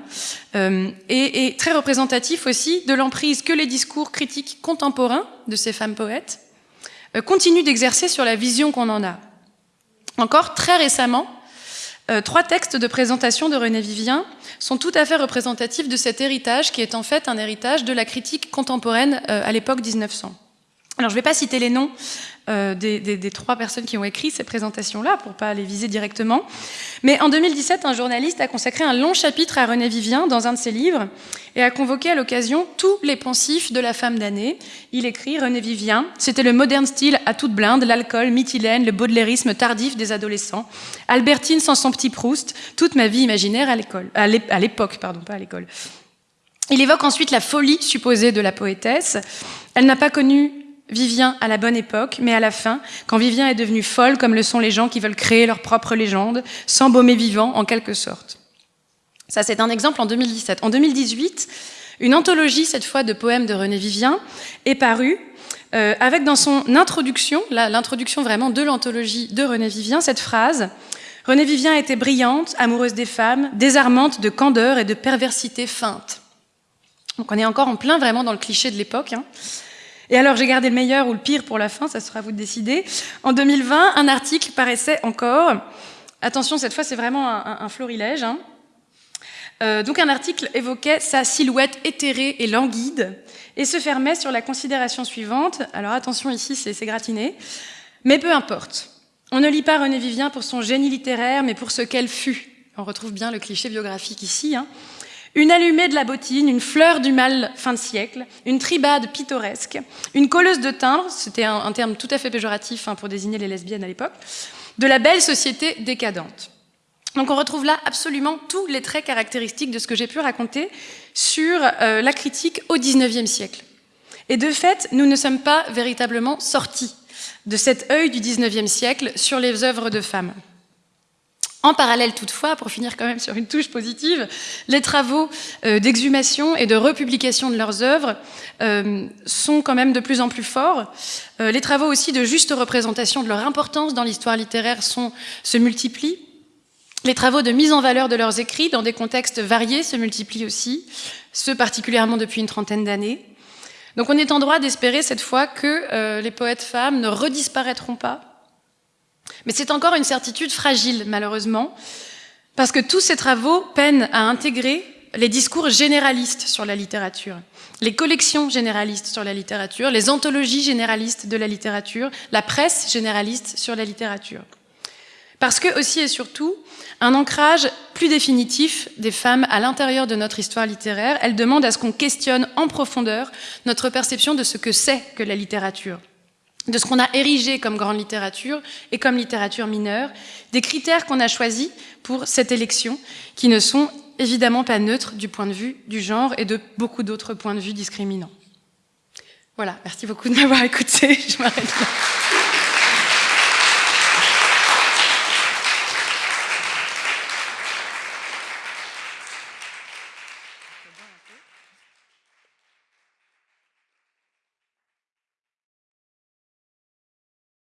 euh, et, très représentatif aussi de l'emprise que les discours critiques contemporains de ces femmes poètes euh, continuent d'exercer sur la vision qu'on en a. Encore très récemment, euh, trois textes de présentation de René Vivien sont tout à fait représentatifs de cet héritage qui est en fait un héritage de la critique contemporaine à l'époque 1900. Alors je ne vais pas citer les noms euh, des, trois personnes qui ont écrit ces présentations-là, pour pas les viser directement. Mais en 2017, un journaliste a consacré un long chapitre à René Vivien dans un de ses livres et a convoqué à l'occasion tous les pensifs de la femme d'année. Il écrit René Vivien, c'était le moderne style à toute blinde, l'alcool, mythylène, le baudelarisme tardif des adolescents, Albertine sans son petit Proust, toute ma vie imaginaire à l'école, à l'époque, pardon, pas à l'école. Il évoque ensuite la folie supposée de la poétesse. Elle n'a pas connu Vivien à la bonne époque, mais à la fin, quand Vivien est devenue folle, comme le sont les gens qui veulent créer leur propre légende, s'embaumer vivant en quelque sorte. Ça, c'est un exemple en 2017. En 2018, une anthologie, cette fois de poèmes de René Vivien, est parue, euh, avec dans son introduction, l'introduction vraiment de l'anthologie de René Vivien, cette phrase René Vivien était brillante, amoureuse des femmes, désarmante de candeur et de perversité feinte. Donc on est encore en plein vraiment dans le cliché de l'époque. Hein. Et alors, j'ai gardé le meilleur ou le pire pour la fin, ça sera à vous de décider. En 2020, un article paraissait encore. Attention, cette fois, c'est vraiment un, florilège. Hein. Euh, donc, un article évoquait sa silhouette éthérée et languide et se fermait sur la considération suivante. Alors, attention, ici, c'est gratiné. Mais peu importe. On ne lit pas René Vivien pour son génie littéraire, mais pour ce qu'elle fut. On retrouve bien le cliché biographique ici. Hein. Une allumée de la bottine, une fleur du mal fin de siècle, une tribade pittoresque, une colleuse de timbres, c'était un, terme tout à fait péjoratif hein, pour désigner les lesbiennes à l'époque, de la belle société décadente. Donc on retrouve là absolument tous les traits caractéristiques de ce que j'ai pu raconter sur euh, la critique au XIXe siècle. Et de fait, nous ne sommes pas véritablement sortis de cet œil du XIXe siècle sur les œuvres de femmes. En parallèle toutefois, pour finir quand même sur une touche positive, les travaux euh, d'exhumation et de republication de leurs œuvres euh, sont quand même de plus en plus forts. Euh, les travaux aussi de juste représentation de leur importance dans l'histoire littéraire se multiplient. Les travaux de mise en valeur de leurs écrits dans des contextes variés se multiplient aussi, ceux particulièrement depuis une trentaine d'années. Donc on est en droit d'espérer cette fois que les poètes femmes ne redisparaîtront pas. Mais c'est encore une certitude fragile, malheureusement, parce que tous ces travaux peinent à intégrer les discours généralistes sur la littérature, les collections généralistes sur la littérature, les anthologies généralistes de la littérature, la presse généraliste sur la littérature. Parce que aussi et surtout, un ancrage plus définitif des femmes à l'intérieur de notre histoire littéraire, elle demande à ce qu'on questionne en profondeur notre perception de ce que c'est que la littérature, de ce qu'on a érigé comme grande littérature et comme littérature mineure, des critères qu'on a choisis pour cette élection, qui ne sont évidemment pas neutres du point de vue du genre et de beaucoup d'autres points de vue discriminants. Voilà, merci beaucoup de m'avoir écouté, je m'arrête là.